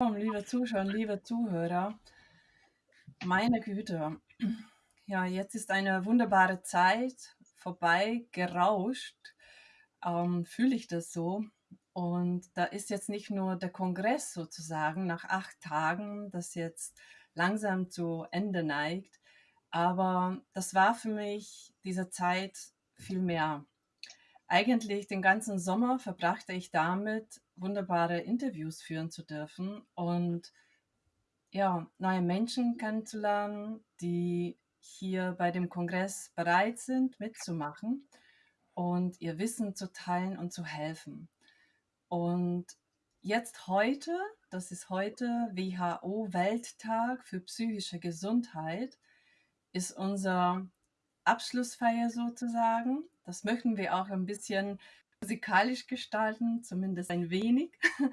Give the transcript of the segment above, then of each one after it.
liebe Zuschauer, liebe Zuhörer, meine Güte, ja, jetzt ist eine wunderbare Zeit vorbei gerauscht, ähm, fühle ich das so. Und da ist jetzt nicht nur der Kongress sozusagen nach acht Tagen, das jetzt langsam zu Ende neigt, aber das war für mich diese Zeit viel mehr. Eigentlich den ganzen Sommer verbrachte ich damit, wunderbare Interviews führen zu dürfen und ja, neue Menschen kennenzulernen, die hier bei dem Kongress bereit sind, mitzumachen und ihr Wissen zu teilen und zu helfen. Und jetzt heute, das ist heute WHO Welttag für psychische Gesundheit, ist unser Abschlussfeier sozusagen. Das möchten wir auch ein bisschen musikalisch gestalten, zumindest ein wenig.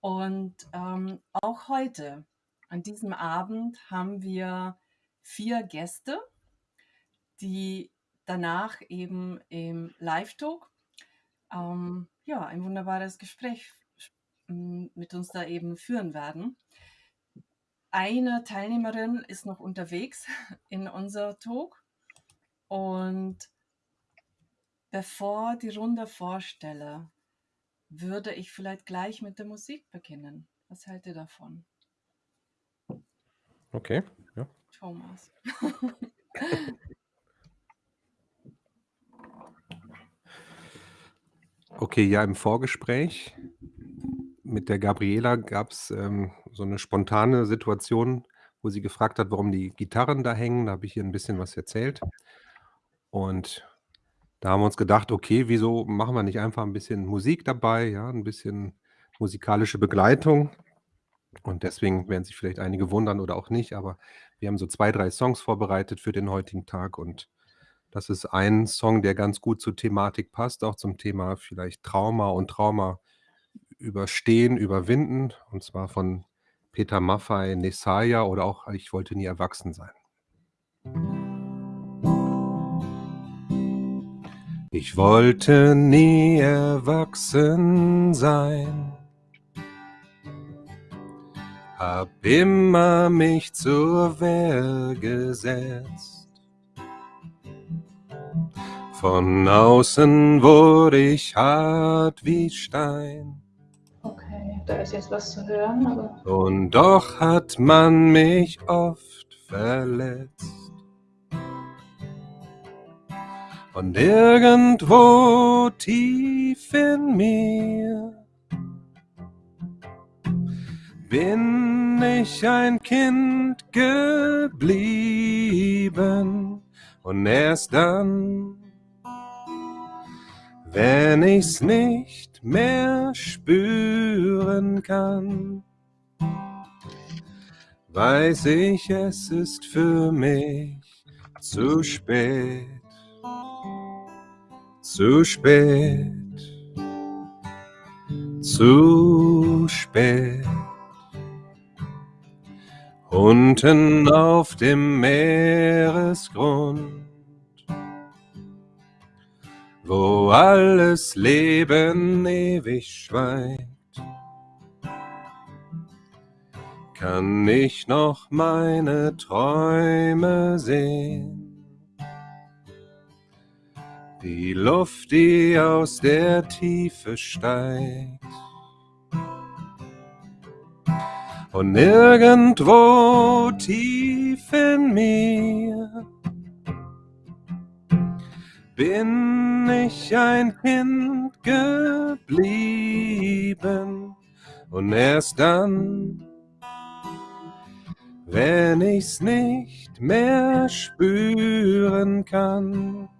Und ähm, auch heute, an diesem Abend, haben wir vier Gäste, die danach eben im Live-Talk ähm, ja, ein wunderbares Gespräch mit uns da eben führen werden. Eine Teilnehmerin ist noch unterwegs in unser Talk und bevor die Runde vorstelle, würde ich vielleicht gleich mit der Musik beginnen. Was hält ihr davon? Okay, ja. Thomas. Okay, ja, im Vorgespräch mit der Gabriela gab es ähm, so eine spontane Situation, wo sie gefragt hat, warum die Gitarren da hängen. Da habe ich ihr ein bisschen was erzählt. Und da haben wir uns gedacht: „Okay, wieso machen wir nicht einfach ein bisschen Musik dabei, ja, ein bisschen musikalische Begleitung?“ Und deswegen werden sich vielleicht einige wundern oder auch nicht, aber wir haben so 2, 3 Songs vorbereitet für den heutigen Tag und das ist ein Song, der ganz gut zur Thematik passt, auch zum Thema vielleicht Trauma und Trauma überstehen, überwinden, und zwar von Peter Maffay, „Nesaya“ oder auch „Ich wollte nie erwachsen sein“. Ich wollte nie erwachsen sein. Hab immer mich zur Wehr gesetzt. Von außen wurde ich hart wie Stein. Okay, da ist jetzt was zu hören, aber. Und doch hat man mich oft verletzt. Und irgendwo tief in mir. Bin ich ein Kind geblieben? Und erst dann, wenn ich's nicht mehr spüren kann, weiß ich, es ist für mich zu spät zu spät, zu spät. Unten auf dem Meeresgrund, wo alles Leben ewig schweigt, kann ich noch meine Träume sehen die Luft, die aus der Tiefe steigt. Und nirgendwo tief in mir bin ich ein Kind geblieben. Und erst dann, wenn ich's nicht mehr spüren kann,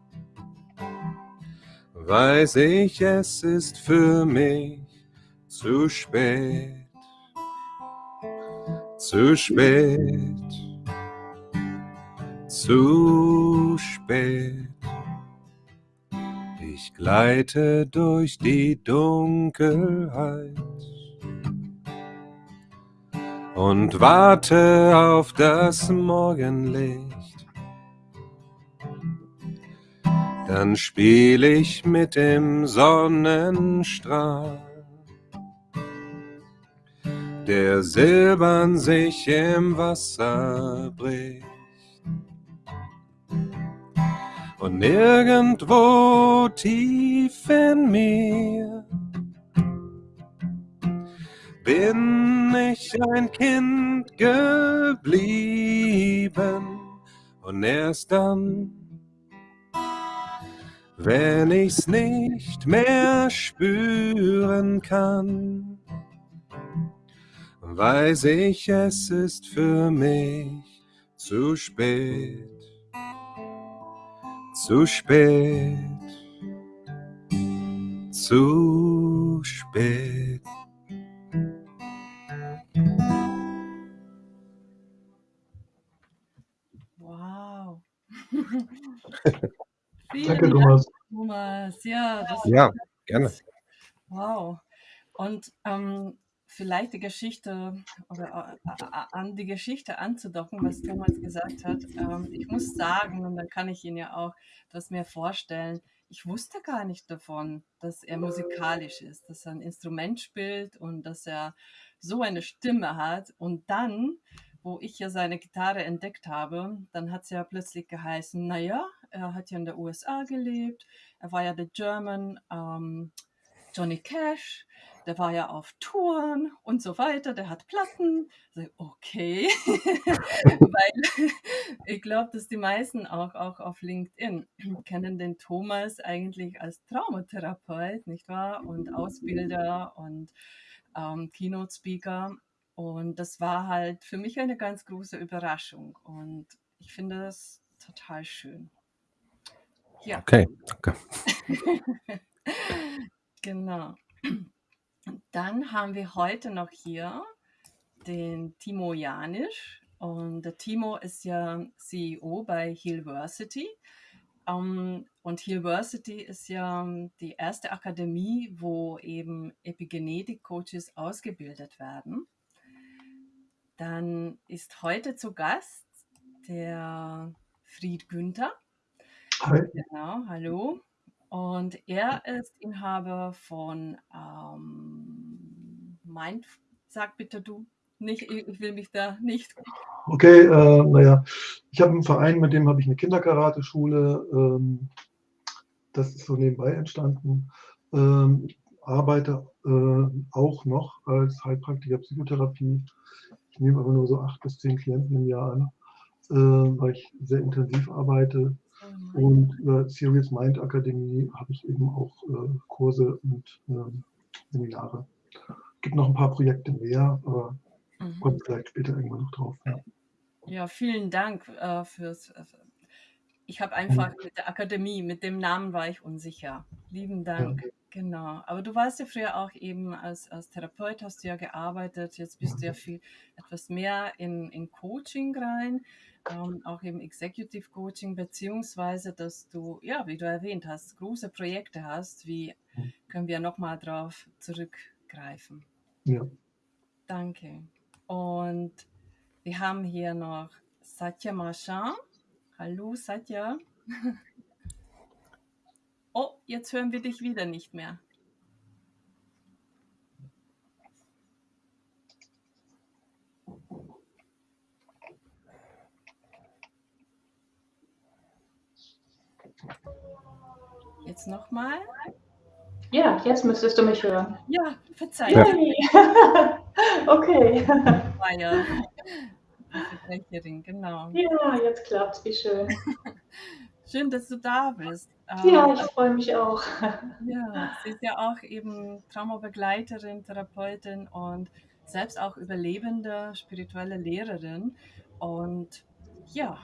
weiß ich, es ist für mich zu spät, zu spät, zu spät. Ich gleite durch die Dunkelheit und warte auf das Morgenlicht. Dann spiel ich mit dem Sonnenstrahl, der silbern sich im Wasser bricht. Und nirgendwo tief in mir bin ich ein Kind geblieben und erst dann, wenn ich's nicht mehr spüren kann, weiß ich, es ist für mich zu spät zu spät, zu spät. Thomas. Thomas. Ja, das ja gerne. Wow. Und ähm, vielleicht die Geschichte oder äh, an die Geschichte anzudocken, was Thomas gesagt hat. Ähm, ich muss sagen, und dann kann ich ihn ja auch das mir vorstellen, ich wusste gar nicht davon, dass er musikalisch ist, dass er ein Instrument spielt und dass er so eine Stimme hat. Und dann, wo ich ja seine Gitarre entdeckt habe, dann hat es ja plötzlich geheißen, naja, er hat ja in der USA gelebt, er war ja der German ähm, Johnny Cash der war ja auf Touren und so weiter, der hat Platten. Okay, weil ich glaube, dass die meisten auch, auch auf LinkedIn kennen den Thomas eigentlich als Traumatherapeut, nicht wahr? Und Ausbilder und ähm, Keynote-Speaker. Und das war halt für mich eine ganz große Überraschung. Und ich finde das total schön. Ja. Okay, danke. genau. Dann haben wir heute noch hier den Timo Janisch. Und der Timo ist ja CEO bei Hillversity. Um, und Hillversity ist ja die erste Akademie, wo eben Epigenetik-Coaches ausgebildet werden. Dann ist heute zu Gast der Fried Günther. Hi. Genau, hallo. Und er ist Inhaber von ähm, Mind. Sag bitte du nicht, ich will mich da nicht. Okay, äh, naja, ich habe einen Verein, mit dem habe ich eine Kinderkarateschule. Ähm, das ist so nebenbei entstanden. Ähm, ich arbeite äh, auch noch als Heilpraktiker Psychotherapie. Ich nehme aber nur so acht bis zehn Klienten im Jahr an, äh, weil ich sehr intensiv arbeite. Und über Serious Mind Akademie habe ich eben auch äh, Kurse und äh, Seminare. Es gibt noch ein paar Projekte mehr, aber mhm. kommt vielleicht später irgendwann noch drauf. Ja, ja vielen Dank äh, fürs. Äh, ich habe einfach mit der Akademie, mit dem Namen war ich unsicher. Lieben Dank. Ja. Genau. Aber du warst ja früher auch eben als, als Therapeut, hast du ja gearbeitet. Jetzt bist du ja viel etwas mehr in, in Coaching rein ähm, auch im Executive Coaching, beziehungsweise, dass du, ja, wie du erwähnt hast, große Projekte hast. Wie mhm. können wir nochmal drauf zurückgreifen? Ja. Danke. Und wir haben hier noch Satya Marchand. Hallo, Satya. oh, jetzt hören wir dich wieder nicht mehr. Jetzt nochmal. Ja, jetzt müsstest du mich hören. Ja, okay. War ja genau. Ja, jetzt klappt's, wie schön. Schön, dass du da bist. Ja, ähm, ich freue mich auch. Ja, sie ist ja auch eben Traumabegleiterin, Therapeutin und selbst auch überlebende spirituelle Lehrerin. Und ja,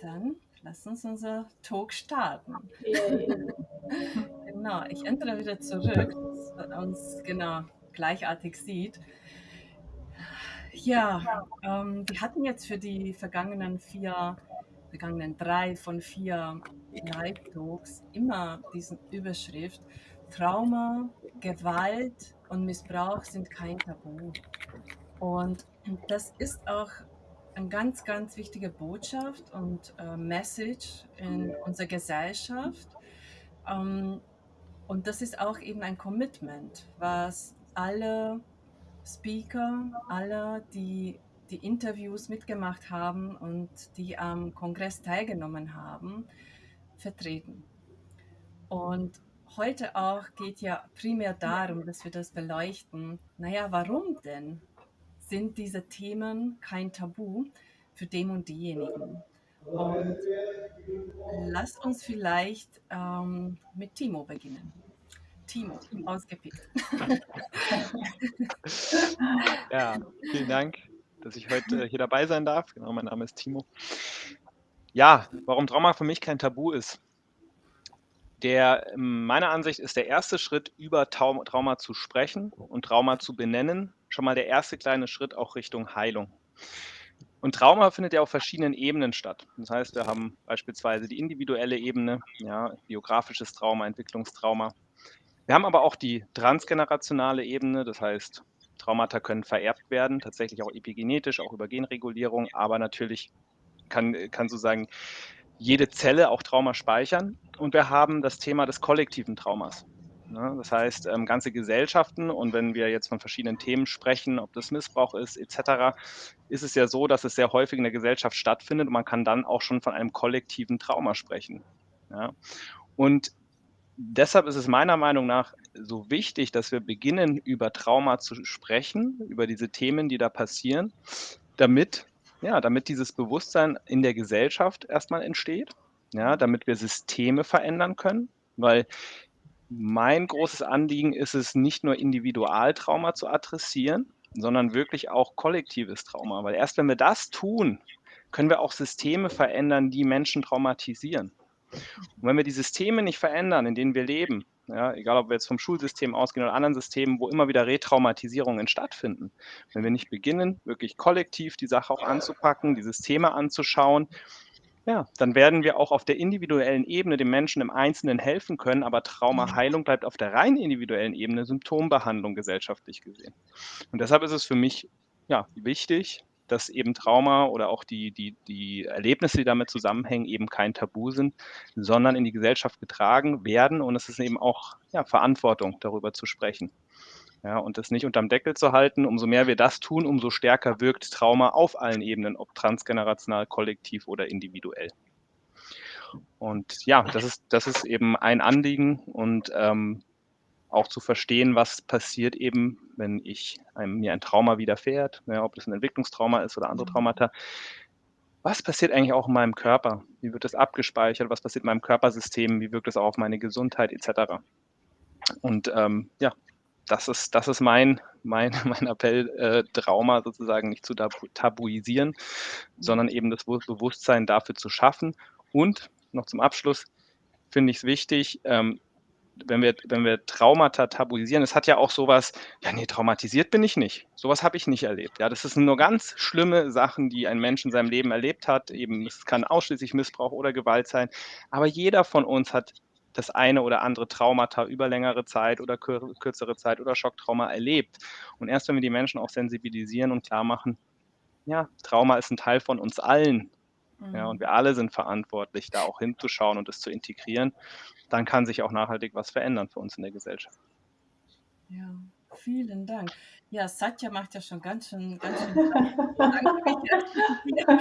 dann Lass uns unser Talk starten. genau, ich ändere wieder zurück, dass man uns genau gleichartig sieht. Ja, ähm, wir hatten jetzt für die vergangenen vier, vergangenen drei von vier Live-Talks immer diesen Überschrift Trauma, Gewalt und Missbrauch sind kein Tabu. Und das ist auch eine ganz, ganz wichtige Botschaft und äh, Message in unserer Gesellschaft. Ähm, und das ist auch eben ein Commitment, was alle Speaker, alle, die die Interviews mitgemacht haben und die am Kongress teilgenommen haben, vertreten. Und heute auch geht ja primär darum, dass wir das beleuchten. Naja, warum denn sind diese Themen kein Tabu für dem und diejenigen? Und lasst uns vielleicht ähm, mit Timo beginnen. Timo, ausgepickt. ja, vielen Dank, dass ich heute hier dabei sein darf. Genau, mein Name ist Timo. Ja, warum Trauma für mich kein Tabu ist. Der, meiner Ansicht ist der erste Schritt, über Trauma zu sprechen und Trauma zu benennen, schon mal der erste kleine Schritt auch Richtung Heilung. Und Trauma findet ja auf verschiedenen Ebenen statt. Das heißt, wir haben beispielsweise die individuelle Ebene, ja, biografisches Trauma, Entwicklungstrauma. Wir haben aber auch die transgenerationale Ebene, das heißt, Traumata können vererbt werden, tatsächlich auch epigenetisch, auch über Genregulierung, aber natürlich kann, kann sozusagen jede Zelle auch Trauma speichern. Und wir haben das Thema des kollektiven Traumas. Ne? Das heißt, ähm, ganze Gesellschaften und wenn wir jetzt von verschiedenen Themen sprechen, ob das Missbrauch ist etc., ist es ja so, dass es sehr häufig in der Gesellschaft stattfindet und man kann dann auch schon von einem kollektiven Trauma sprechen. Und deshalb ist es meiner Meinung nach so wichtig, dass wir beginnen, über Trauma zu sprechen, über diese Themen, die da passieren, damit, ja, damit dieses Bewusstsein in der Gesellschaft erstmal entsteht, ja, damit wir Systeme verändern können, weil mein großes Anliegen ist es, nicht nur Individualtrauma zu adressieren, sondern wirklich auch kollektives Trauma. Weil erst wenn wir das tun, können wir auch Systeme verändern, die Menschen traumatisieren. Und wenn wir die Systeme nicht verändern, in denen wir leben, ja, egal ob wir jetzt vom Schulsystem ausgehen oder anderen Systemen, wo immer wieder Retraumatisierungen stattfinden, wenn wir nicht beginnen, wirklich kollektiv die Sache auch anzupacken, die Systeme anzuschauen ja, dann werden wir auch auf der individuellen Ebene dem Menschen im Einzelnen helfen können, aber Traumaheilung bleibt auf der rein individuellen Ebene Symptombehandlung gesellschaftlich gesehen. Und deshalb ist es für mich ja, wichtig, dass eben Trauma oder auch die, die, die Erlebnisse, die damit zusammenhängen, eben kein Tabu sind, sondern in die Gesellschaft getragen werden. Und es ist eben auch ja, Verantwortung, darüber zu sprechen. Ja, und das nicht unterm Deckel zu halten, umso mehr wir das tun, umso stärker wirkt Trauma auf allen Ebenen, ob transgenerational, kollektiv oder individuell. Und ja, das ist, das ist eben ein Anliegen und ähm, auch zu verstehen, was passiert eben, wenn ich einem, mir ein Trauma widerfährt, ja, ob das ein Entwicklungstrauma ist oder andere mhm. Traumata. Was passiert eigentlich auch in meinem Körper? Wie wird das abgespeichert? Was passiert in meinem Körpersystem? Wie wirkt es auch auf meine Gesundheit etc.? Und ähm, ja, das ist, das ist mein, mein, mein Appell, äh, Trauma sozusagen nicht zu tabu tabuisieren, sondern eben das Bewusstsein dafür zu schaffen. Und noch zum Abschluss finde ich es wichtig, ähm, wenn wir, wenn wir Traumata tabuisieren, es hat ja auch sowas, ja, nee, traumatisiert bin ich nicht. Sowas habe ich nicht erlebt. Ja, das sind nur ganz schlimme Sachen, die ein Mensch in seinem Leben erlebt hat. Eben, es kann ausschließlich Missbrauch oder Gewalt sein. Aber jeder von uns hat das eine oder andere Traumata über längere Zeit oder kür kürzere Zeit oder Schocktrauma erlebt. Und erst wenn wir die Menschen auch sensibilisieren und klar machen, ja, Trauma ist ein Teil von uns allen. Mhm. Ja, und wir alle sind verantwortlich, da auch hinzuschauen und es zu integrieren. Dann kann sich auch nachhaltig was verändern für uns in der Gesellschaft. Ja, vielen Dank. Ja, Satya macht ja schon ganz schön, ganz schön das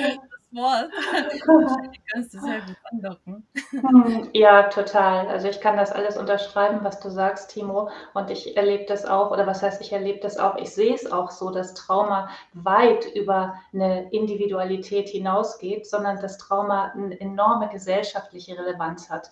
Wort. Wahrscheinlich kannst du sehr gut andocken. Hm, ja, total. Also ich kann das alles unterschreiben, was du sagst, Timo. Und ich erlebe das auch, oder was heißt, ich erlebe das auch, ich sehe es auch so, dass Trauma weit über eine Individualität hinausgeht, sondern dass Trauma eine enorme gesellschaftliche Relevanz hat.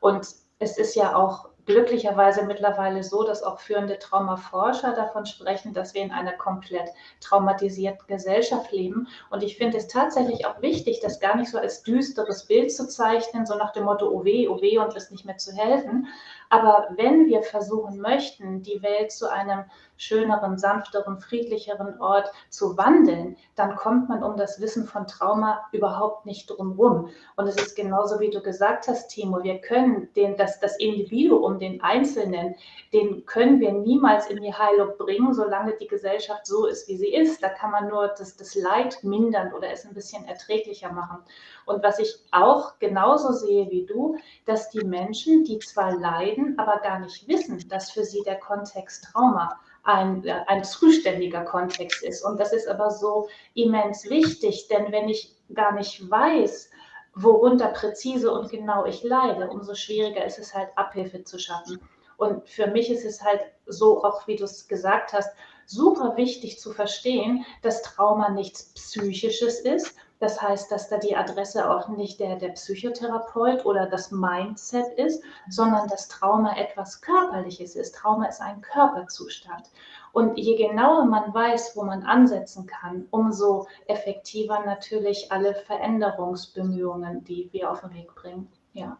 Und es ist ja auch glücklicherweise mittlerweile so, dass auch führende Traumaforscher davon sprechen, dass wir in einer komplett traumatisierten Gesellschaft leben. Und ich finde es tatsächlich auch wichtig, das gar nicht so als düsteres Bild zu zeichnen, so nach dem Motto, oh weh, oh weh, und ist nicht mehr zu helfen. Aber wenn wir versuchen möchten, die Welt zu einem schöneren, sanfteren, friedlicheren Ort zu wandeln, dann kommt man um das Wissen von Trauma überhaupt nicht drumherum. Und es ist genauso, wie du gesagt hast, Timo, wir können den, das, das Individuum, den Einzelnen, den können wir niemals in die Heilung bringen, solange die Gesellschaft so ist, wie sie ist. Da kann man nur das, das Leid mindern oder es ein bisschen erträglicher machen. Und was ich auch genauso sehe wie du, dass die Menschen, die zwar leiden, aber gar nicht wissen, dass für sie der Kontext Trauma ein, äh, ein zuständiger Kontext ist. Und das ist aber so immens wichtig, denn wenn ich gar nicht weiß, worunter präzise und genau ich leide, umso schwieriger ist es halt, Abhilfe zu schaffen. Und für mich ist es halt so, auch wie du es gesagt hast, super wichtig zu verstehen, dass Trauma nichts Psychisches ist. Das heißt, dass da die Adresse auch nicht der, der Psychotherapeut oder das Mindset ist, sondern dass Trauma etwas Körperliches ist. Trauma ist ein Körperzustand. Und je genauer man weiß, wo man ansetzen kann, umso effektiver natürlich alle Veränderungsbemühungen, die wir auf den Weg bringen. Ja.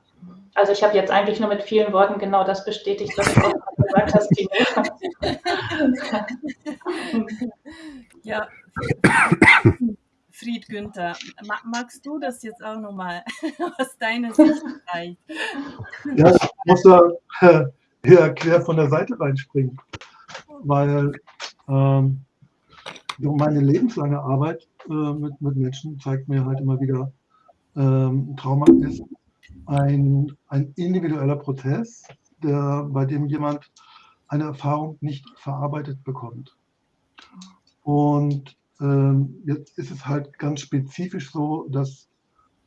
Also ich habe jetzt eigentlich nur mit vielen Worten genau das bestätigt, was du auch gesagt hast, Timo. ja. Fried Günther, magst du das jetzt auch nochmal aus deiner Sicht vielleicht? Ja, ich muss da hier quer von der Seite reinspringen, weil ähm, meine lebenslange Arbeit äh, mit, mit Menschen zeigt mir halt immer wieder, ähm, Trauma ist ein, ein individueller Prozess, der, bei dem jemand eine Erfahrung nicht verarbeitet bekommt. Und ähm, jetzt ist es halt ganz spezifisch so, dass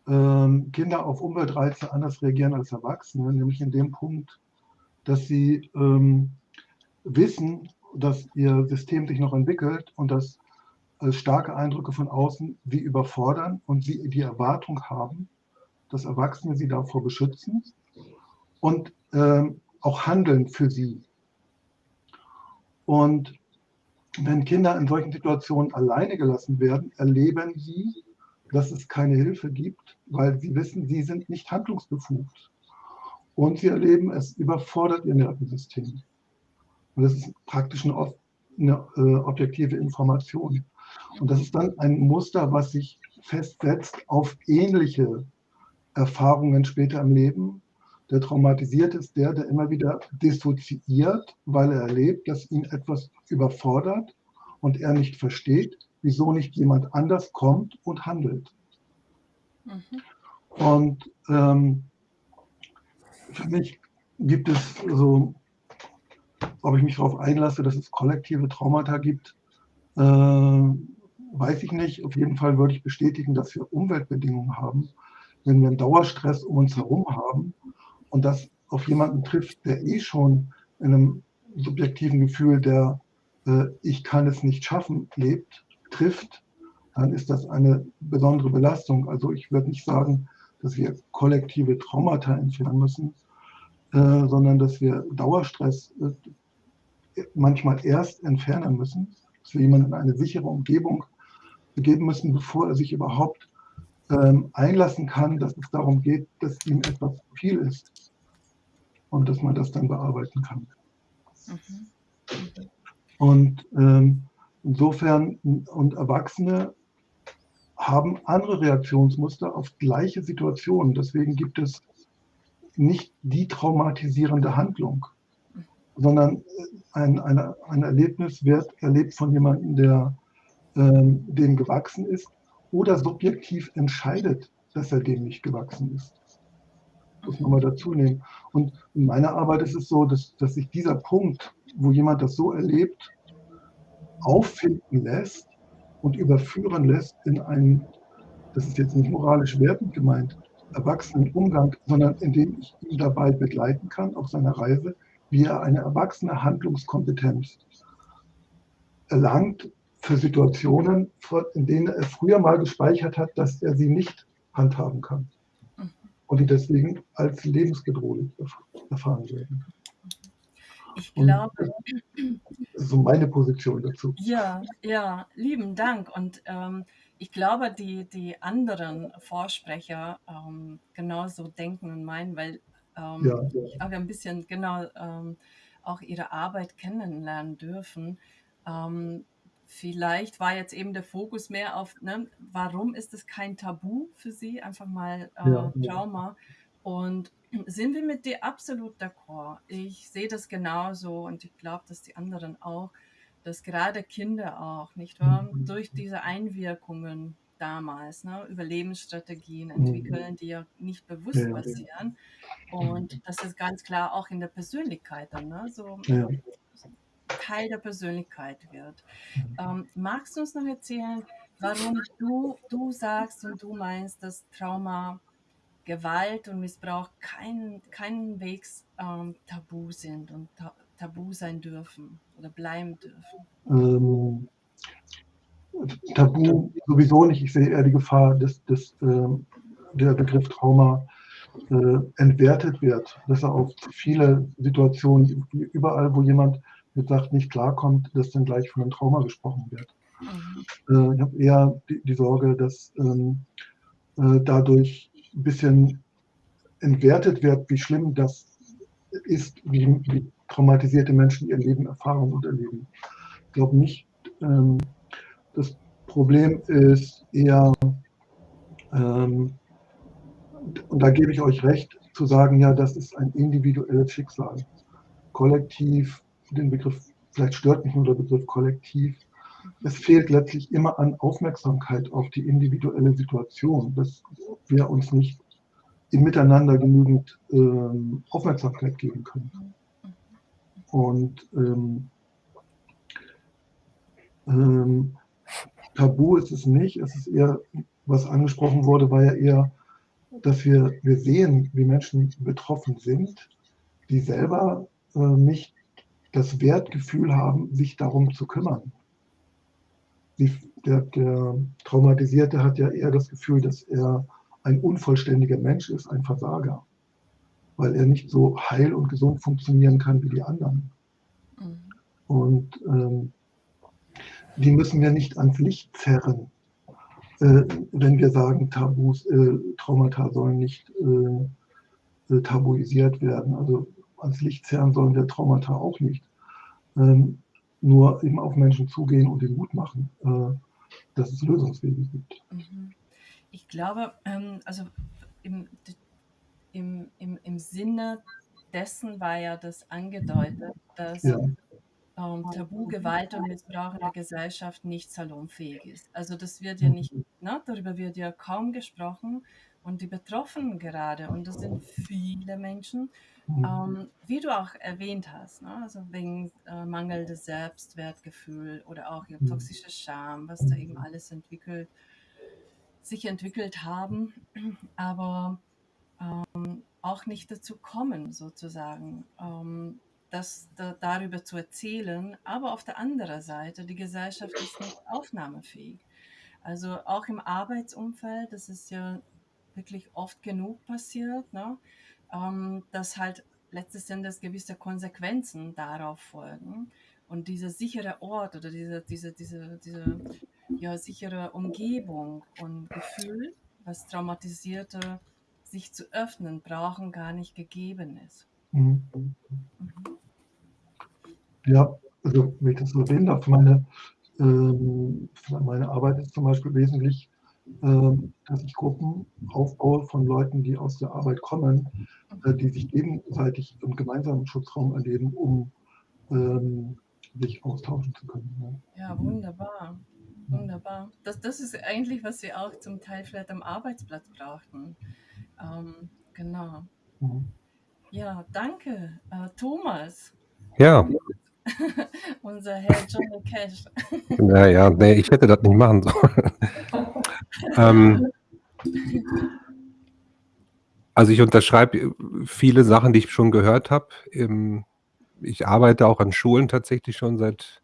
ähm, Kinder auf Umweltreize anders reagieren als Erwachsene, nämlich in dem Punkt, dass sie ähm, wissen, dass ihr System sich noch entwickelt und dass äh, starke Eindrücke von außen sie überfordern und sie die Erwartung haben, dass Erwachsene sie davor beschützen und ähm, auch handeln für sie. Und wenn Kinder in solchen Situationen alleine gelassen werden, erleben sie, dass es keine Hilfe gibt, weil sie wissen, sie sind nicht handlungsbefugt. Und sie erleben, es überfordert ihr Nervensystem. Und das ist praktisch eine, eine äh, objektive Information. Und das ist dann ein Muster, was sich festsetzt auf ähnliche Erfahrungen später im Leben. Der traumatisiert ist der, der immer wieder dissoziiert, weil er erlebt, dass ihn etwas überfordert und er nicht versteht, wieso nicht jemand anders kommt und handelt. Mhm. Und ähm, für mich gibt es so, ob ich mich darauf einlasse, dass es kollektive Traumata gibt, äh, weiß ich nicht. Auf jeden Fall würde ich bestätigen, dass wir Umweltbedingungen haben, wenn wir einen Dauerstress um uns herum haben und das auf jemanden trifft, der eh schon in einem subjektiven Gefühl der äh, Ich kann es nicht schaffen lebt, trifft, dann ist das eine besondere Belastung. Also ich würde nicht sagen, dass wir kollektive Traumata entfernen müssen, äh, sondern dass wir Dauerstress äh, manchmal erst entfernen müssen, dass wir jemanden in eine sichere Umgebung begeben müssen, bevor er sich überhaupt ähm, einlassen kann, dass es darum geht, dass ihm etwas zu viel ist und dass man das dann bearbeiten kann. Mhm. Und ähm, insofern, und Erwachsene haben andere Reaktionsmuster auf gleiche Situationen. Deswegen gibt es nicht die traumatisierende Handlung, sondern ein, eine, ein Erlebnis wird erlebt von jemandem, der ähm, dem gewachsen ist oder subjektiv entscheidet, dass er dem nicht gewachsen ist. Das muss man mal dazu nehmen. Und in meiner Arbeit ist es so, dass, dass sich dieser Punkt, wo jemand das so erlebt, auffinden lässt und überführen lässt in einen, das ist jetzt nicht moralisch wertend gemeint, erwachsenen Umgang, sondern indem ich ihn dabei begleiten kann auf seiner Reise, wie er eine erwachsene Handlungskompetenz erlangt, für Situationen, in denen er früher mal gespeichert hat, dass er sie nicht handhaben kann. Und die deswegen als lebensbedrohlich erfahren werden. Ich glaube. so meine Position dazu. Ja, ja, lieben Dank. Und ähm, ich glaube, die, die anderen Vorsprecher ähm, genauso denken und meinen, weil ähm, ja, ja. ich habe ein bisschen genau ähm, auch ihre Arbeit kennenlernen dürfen. Vielleicht war jetzt eben der Fokus mehr auf, ne, warum ist es kein Tabu für Sie? Einfach mal äh, ja, Trauma. Und sind wir mit dir absolut d'accord? Ich sehe das genauso und ich glaube, dass die anderen auch, dass gerade Kinder auch, nicht wahr, mhm. durch diese Einwirkungen damals, ne, Überlebensstrategien mhm. entwickeln, die ja nicht bewusst ja, passieren. Und das ist ganz klar auch in der Persönlichkeit dann, ne, so ja Teil der Persönlichkeit wird. Ähm, magst du uns noch erzählen, warum du, du sagst und du meinst, dass Trauma, Gewalt und Missbrauch kein, keinenwegs ähm, tabu sind und ta tabu sein dürfen oder bleiben dürfen? Ähm, tabu sowieso nicht. Ich sehe eher die Gefahr, dass, dass äh, der Begriff Trauma äh, entwertet wird, dass er auf viele Situationen, überall, wo jemand mit sagt, nicht klarkommt, dass dann gleich von einem Trauma gesprochen wird. Mhm. Äh, ich habe eher die, die, Sorge, dass ähm, äh, dadurch ein bisschen entwertet wird, wie schlimm das ist, wie, wie traumatisierte Menschen ihr Leben erfahren und erleben. Ich glaube nicht, ähm, das Problem ist eher, ähm, und da gebe ich euch recht, zu sagen, ja, das ist ein individuelles Schicksal. Kollektiv, den Begriff, vielleicht stört mich nur der Begriff kollektiv. Es fehlt letztlich immer an Aufmerksamkeit auf die individuelle Situation, dass wir uns nicht im Miteinander genügend ähm, Aufmerksamkeit geben können. Und ähm, ähm, Tabu ist es nicht, es ist eher, was angesprochen wurde, war ja eher, dass wir, wir sehen, wie Menschen betroffen sind, die selber äh, nicht das Wertgefühl haben, sich darum zu kümmern. Die, der, der Traumatisierte hat ja eher das Gefühl, dass er ein unvollständiger Mensch ist, ein Versager, weil er nicht so heil und gesund funktionieren kann wie die anderen. Mhm. Und ähm, die müssen wir nicht ans Licht zerren, äh, wenn wir sagen, Tabus, äh, Traumata sollen nicht äh, äh, tabuisiert werden. Also ans Licht zerren sollen wir Traumata auch nicht. Ähm, nur eben auf Menschen zugehen und den Mut machen, äh, dass es Lösungswege gibt. Mhm. Ich glaube, ähm, also im, im, im, im Sinne dessen war ja das angedeutet, dass ja ähm, Tabu, Gewalt und Missbrauch in der Gesellschaft nicht salonfähig ist. Also das wird ja nicht, ne, darüber wird ja kaum gesprochen und die Betroffenen gerade, und das sind viele Menschen, ähm, wie du auch erwähnt hast, ne, also wegen äh, mangelndes Selbstwertgefühl oder auch ja, toxische Scham, was da eben alles entwickelt, sich entwickelt haben, aber ähm, auch nicht dazu kommen, sozusagen. Ähm, das da, darüber zu erzählen, aber auf der anderen Seite, die Gesellschaft ist nicht aufnahmefähig. Also auch im Arbeitsumfeld, das ist ja wirklich oft genug passiert, ne? ähm, dass halt letztes Endes gewisse Konsequenzen darauf folgen. Und dieser sichere Ort oder diese, diese, diese, diese ja, sichere Umgebung und Gefühl, was Traumatisierte sich zu öffnen brauchen, gar nicht gegeben ist. Mhm. Mhm. Ja, also wenn ich das so erwähnen darf, meine, ähm, meine Arbeit ist zum Beispiel wesentlich, dass ich Gruppen aufbaue von Leuten, die aus der Arbeit kommen, äh, die sich gegenseitig im gemeinsamen Schutzraum erleben, um ähm, sich austauschen zu können. Ja, ja wunderbar. Wunderbar. Das, das ist eigentlich, was wir auch zum Teil vielleicht am Arbeitsplatz brauchten. Ähm, genau. Mhm. Ja, danke, äh, Thomas. Ja. Unser Herr Johnny Cash. Naja, nee, ich hätte das nicht machen sollen. ähm, also ich unterschreibe viele Sachen, die ich schon gehört habe. Ich arbeite auch an Schulen tatsächlich schon seit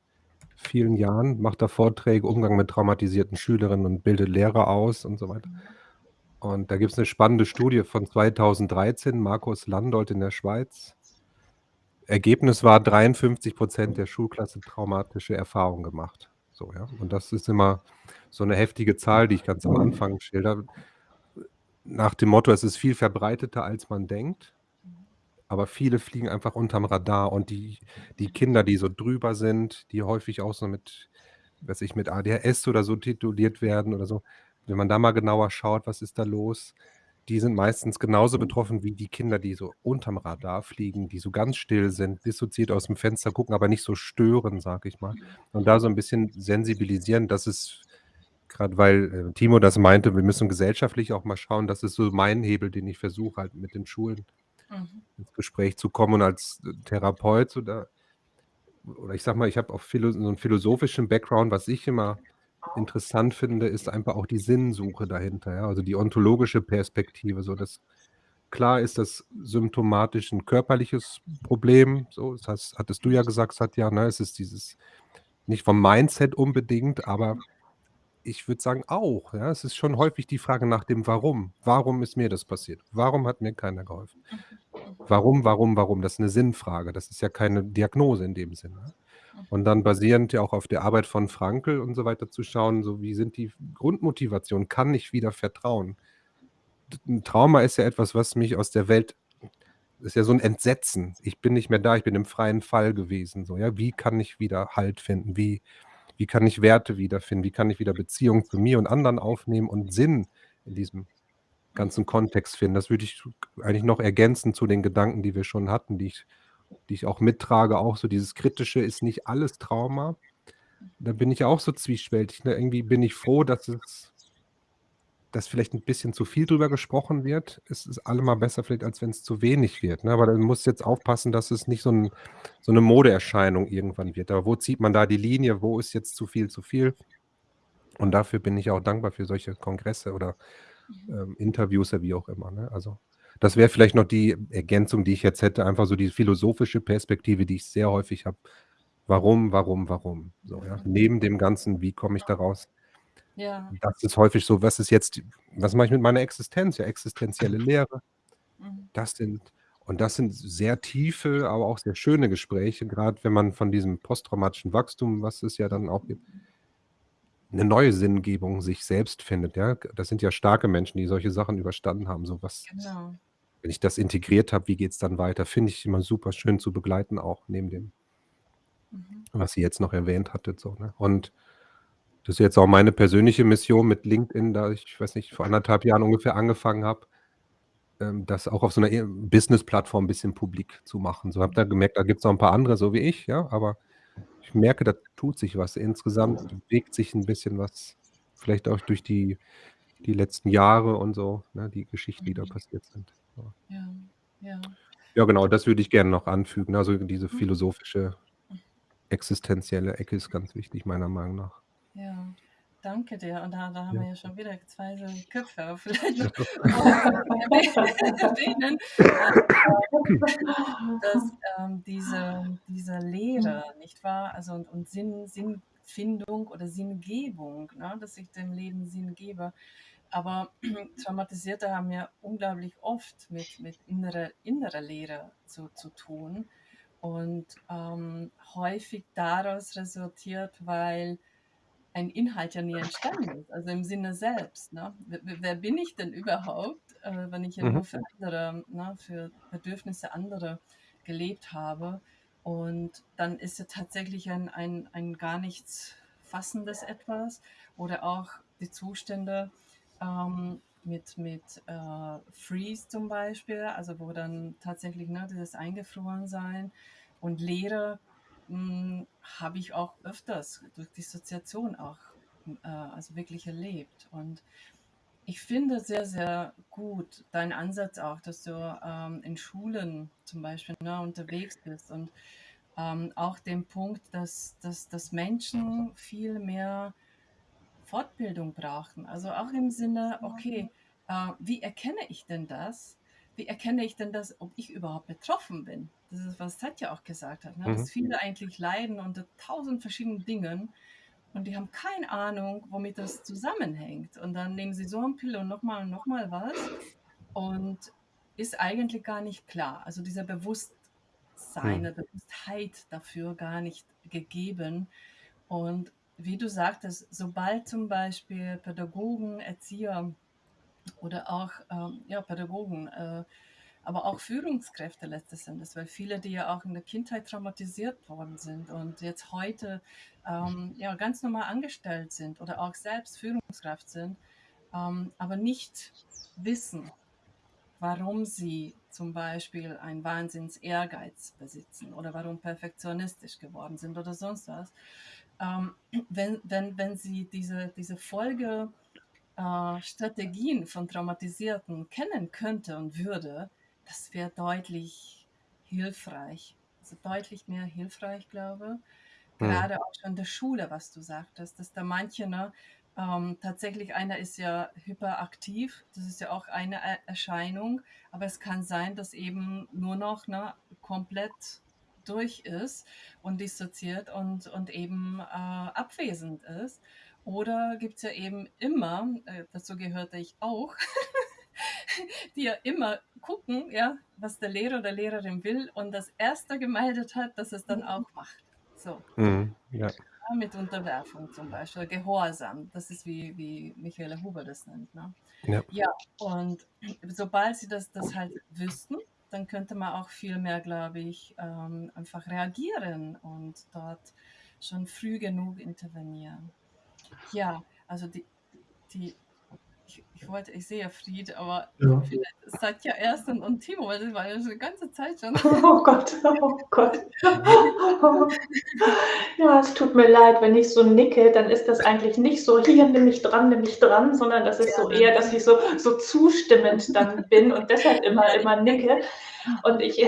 vielen Jahren, mache da Vorträge, Umgang mit traumatisierten Schülerinnen und bilde Lehrer aus und so weiter. Und da gibt es eine spannende Studie von 2013, Markus Landolt in der Schweiz. Ergebnis war 53 Prozent der Schulklasse traumatische Erfahrungen gemacht. So, ja. Und das ist immer so eine heftige Zahl, die ich ganz am Anfang schilder. Nach dem Motto, es ist viel verbreiteter, als man denkt. Aber viele fliegen einfach unterm Radar. Und die, die Kinder, die so drüber sind, die häufig auch so mit, weiß ich, mit ADHS oder so tituliert werden oder so, wenn man da mal genauer schaut, was ist da los, die sind meistens genauso betroffen wie die Kinder, die so unterm Radar fliegen, die so ganz still sind, dissoziiert aus dem Fenster gucken, aber nicht so stören, sag ich mal. Und da so ein bisschen sensibilisieren, dass es gerade weil äh, Timo das meinte, wir müssen gesellschaftlich auch mal schauen, das ist so mein Hebel, den ich versuche halt mit den Schulen mhm. ins Gespräch zu kommen und als Therapeut so da oder ich sage mal, ich habe auch philo so 'n philosophischen Background. Was ich immer interessant finde, ist einfach auch die Sinnsuche dahinter, ja, also die ontologische Perspektive, so dass klar ist das symptomatisch 'n körperliches Problem, so. Das hattest du ja gesagt, Satya, ne? Es ist dieses nicht vom Mindset unbedingt, aber ich würde sagen auch, ja. Es ist schon häufig die Frage nach dem Warum. Warum ist mir das passiert? Warum hat mir keiner geholfen? Mhm, mhm. Warum, warum, warum? Das ist 'ne Sinnfrage. Das ist ja keine Diagnose in dem Sinne. Mhm. Und dann basierend ja auch auf der Arbeit von Frankl und so weiter zu schauen, so wie sind die Grundmotivationen? Kann ich wieder vertrauen? D 'n Trauma ist ja etwas, was mich aus der Welt ist ja so 'n Entsetzen. Ich bin nicht mehr da, ich bin im freien Fall gewesen, so, ja. Wie kann ich wieder Halt finden? Wie wie kann ich Werte wiederfinden? Wie kann ich wieder Beziehungen zu mir und anderen aufnehmen und Sinn in diesem ganzen. Kontext finden? Das würde ich eigentlich noch ergänzen zu den Gedanken, die wir schon hatten, die ich die ich auch mittrage, auch so dieses Kritische ist nicht alles Trauma. Da bin ich auch so zwiespältig, ne? Irgendwie bin ich froh, dass es dass vielleicht 'n bisschen zu viel drüber gesprochen wird. Es ist allemal besser vielleicht, als wenn's zu wenig wird, ne? Aber dann musst du jetzt aufpassen, dass es nicht so 'n so 'ne Modeerscheinung irgendwann wird. Aber wo zieht man da die Linie? Wo ist jetzt zu viel, zu viel? Und dafür bin ich auch dankbar für solche Kongresse oder, ähm, Interviews wie auch immer, ne? Also, das wäre vielleicht noch die Ergänzung, die ich jetzt hätte, einfach so die philosophische Perspektive, die ich sehr häufig habe. Warum, warum, warum? So, ja. Neben dem Ganzen, wie komme ich da raus? Ja. Das ist häufig so, was ist jetzt was mache ich mit meiner Existenz? Ja, existenzielle Lehre. Mhm. Das sind und das sind sehr tiefe, aber auch sehr schöne Gespräche, grad wenn man von diesem posttraumatischen Wachstum, was es ja dann auch gibt 'ne neue Sinngebung sich selbst findet, ja? Das sind ja starke Menschen, die solche Sachen überstanden haben. So was Genau. wenn ich das integriert habe, wie geht's dann weiter? Finde ich immer super schön zu begleiten, auch neben dem Mhm. was ihr jetzt noch erwähnt hattet, so, ne? Und das ist jetzt auch meine persönliche Mission mit LinkedIn, da ich weiß nicht, vor 1,5 Jahren ungefähr angefangen habe, ähm, das auch auf so 'ner e Business-Plattform bisschen publik zu machen. So, habe da gemerkt, da gibt's noch 'n paar andere so wie ich, ja, aber ich merke, da tut sich was. Insgesamt bewegt sich 'n bisschen was, vielleicht auch durch die die letzten Jahre und so, ne, die Geschichten, die da Mhm. passiert sind, ja. Ja, ja. Ja, genau, das würde ich gerne noch anfügen. Also, diese Mhm. philosophische, existenzielle Ecke ist ganz wichtig, meiner Meinung nach. Ja, danke dir. Und da da haben Ja. wir ja schon wieder 2 so Köpfe. Vielleicht noch erwähnen, dass, ähm, diese diese Lehre, nicht wahr? Also, und und Sinn Sinnfindung oder Sinngebung, ne, dass ich dem Leben Sinn gebe. Aber Traumatisierte haben ja unglaublich oft mit mit innerer innerer Leere zu zu tun und, ähm, häufig daraus resultiert, weil ein Inhalt ja nie entstanden ist, also im Sinne selbst, ne? W w wer bin ich denn überhaupt, äh, wenn ich ja Mhm. nur für andere, ne für Bedürfnisse anderer gelebt habe? Und dann ist ja tatsächlich ein ein ein gar nichts Fassendes Etwas oder auch die Zustände, ähm, mit mit, äh, Freeze zum Beispiel, also wo dann tatsächlich, ne, dieses Eingefrorensein und Leere, habe ich auch öfters durch Dissoziation auch, hm, äh, also wirklich erlebt. Und ich finde sehr, sehr gut deinen Ansatz auch, dass du, ähm, in Schulen zum Beispiel, ne, unterwegs bist und, ähm, auch den Punkt, dass dass dass Menschen viel mehr Fortbildung brauchen. Also auch im Sinne, okay, äh, wie erkenne ich denn das? Wie erkenne ich denn das, ob ich überhaupt betroffen bin? Das ist, was Satya auch gesagt hat, ne, Mhm. dass viele eigentlich leiden unter 1.000 verschiedenen Dingen und die haben keine Ahnung, womit das zusammenhängt. Und dann nehmen sie so 'n Pille und noch mal und noch mal was und ist eigentlich gar nicht klar. Also dieser Bewusstsein, Mhm. der Bewusstheit dafür gar nicht gegeben. Und wie du sagtest, sobald zum Beispiel Pädagogen, Erzieher oder auch, ähm, ja, Pädagogen, äh, aber auch Führungskräfte letztes Endes, weil viele, die ja auch in der Kindheit traumatisiert worden sind und jetzt heute, ähm, ja, ganz normal angestellt sind oder auch selbst Führungskraft sind, ähm, aber nicht wissen, warum sie zum Beispiel einen Wahnsinns-Ehrgeiz besitzen oder warum perfektionistisch geworden sind oder sonst was. Ähm, wenn wenn wenn sie diese diese Folge äh, Strategien von Traumatisierten kennen könnte und würde, das wäre deutlich hilfreich also deutlich mehr hilfreich, glaube. Mhm. Gerade auch schon in der Schule, was du sagtest, dass da manche, ne, ähm, tatsächlich einer ist ja hyperaktiv, das ist ja auch eine Er- Erscheinung, aber es kann sein, dass eben nur noch ne, komplett durch ist und dissoziiert und, und eben äh, abwesend ist. Oder gibt es ja eben immer, äh, dazu gehörte ich auch, die ja immer gucken, ja, was der Lehrer oder Lehrerin will und das erste gemeldet hat, dass es dann auch macht. So. Mhm. Ja. Ja, mit Unterwerfung zum Beispiel, Gehorsam. Das ist wie, wie Michaela Huber das nennt. Ne? Ja. Ja, und sobald sie das, das halt wüssten, dann könnte man auch viel mehr, glaube ich, ähm, einfach reagieren und dort schon früh genug intervenieren. Ja, also die, die ich, ich wollte, ich sehe Fried, aber Ja. vielleicht Satya erst und, und Timo, weil das war ja schon die ganze Zeit schon. Oh Gott, oh Gott. Ja, es tut mir leid, wenn ich so nicke, dann ist das eigentlich nicht so, hier nimm mich dran, nimm mich dran, sondern das ist so eher, dass ich so, so zustimmend dann bin und deshalb immer, immer nicke. Und ich,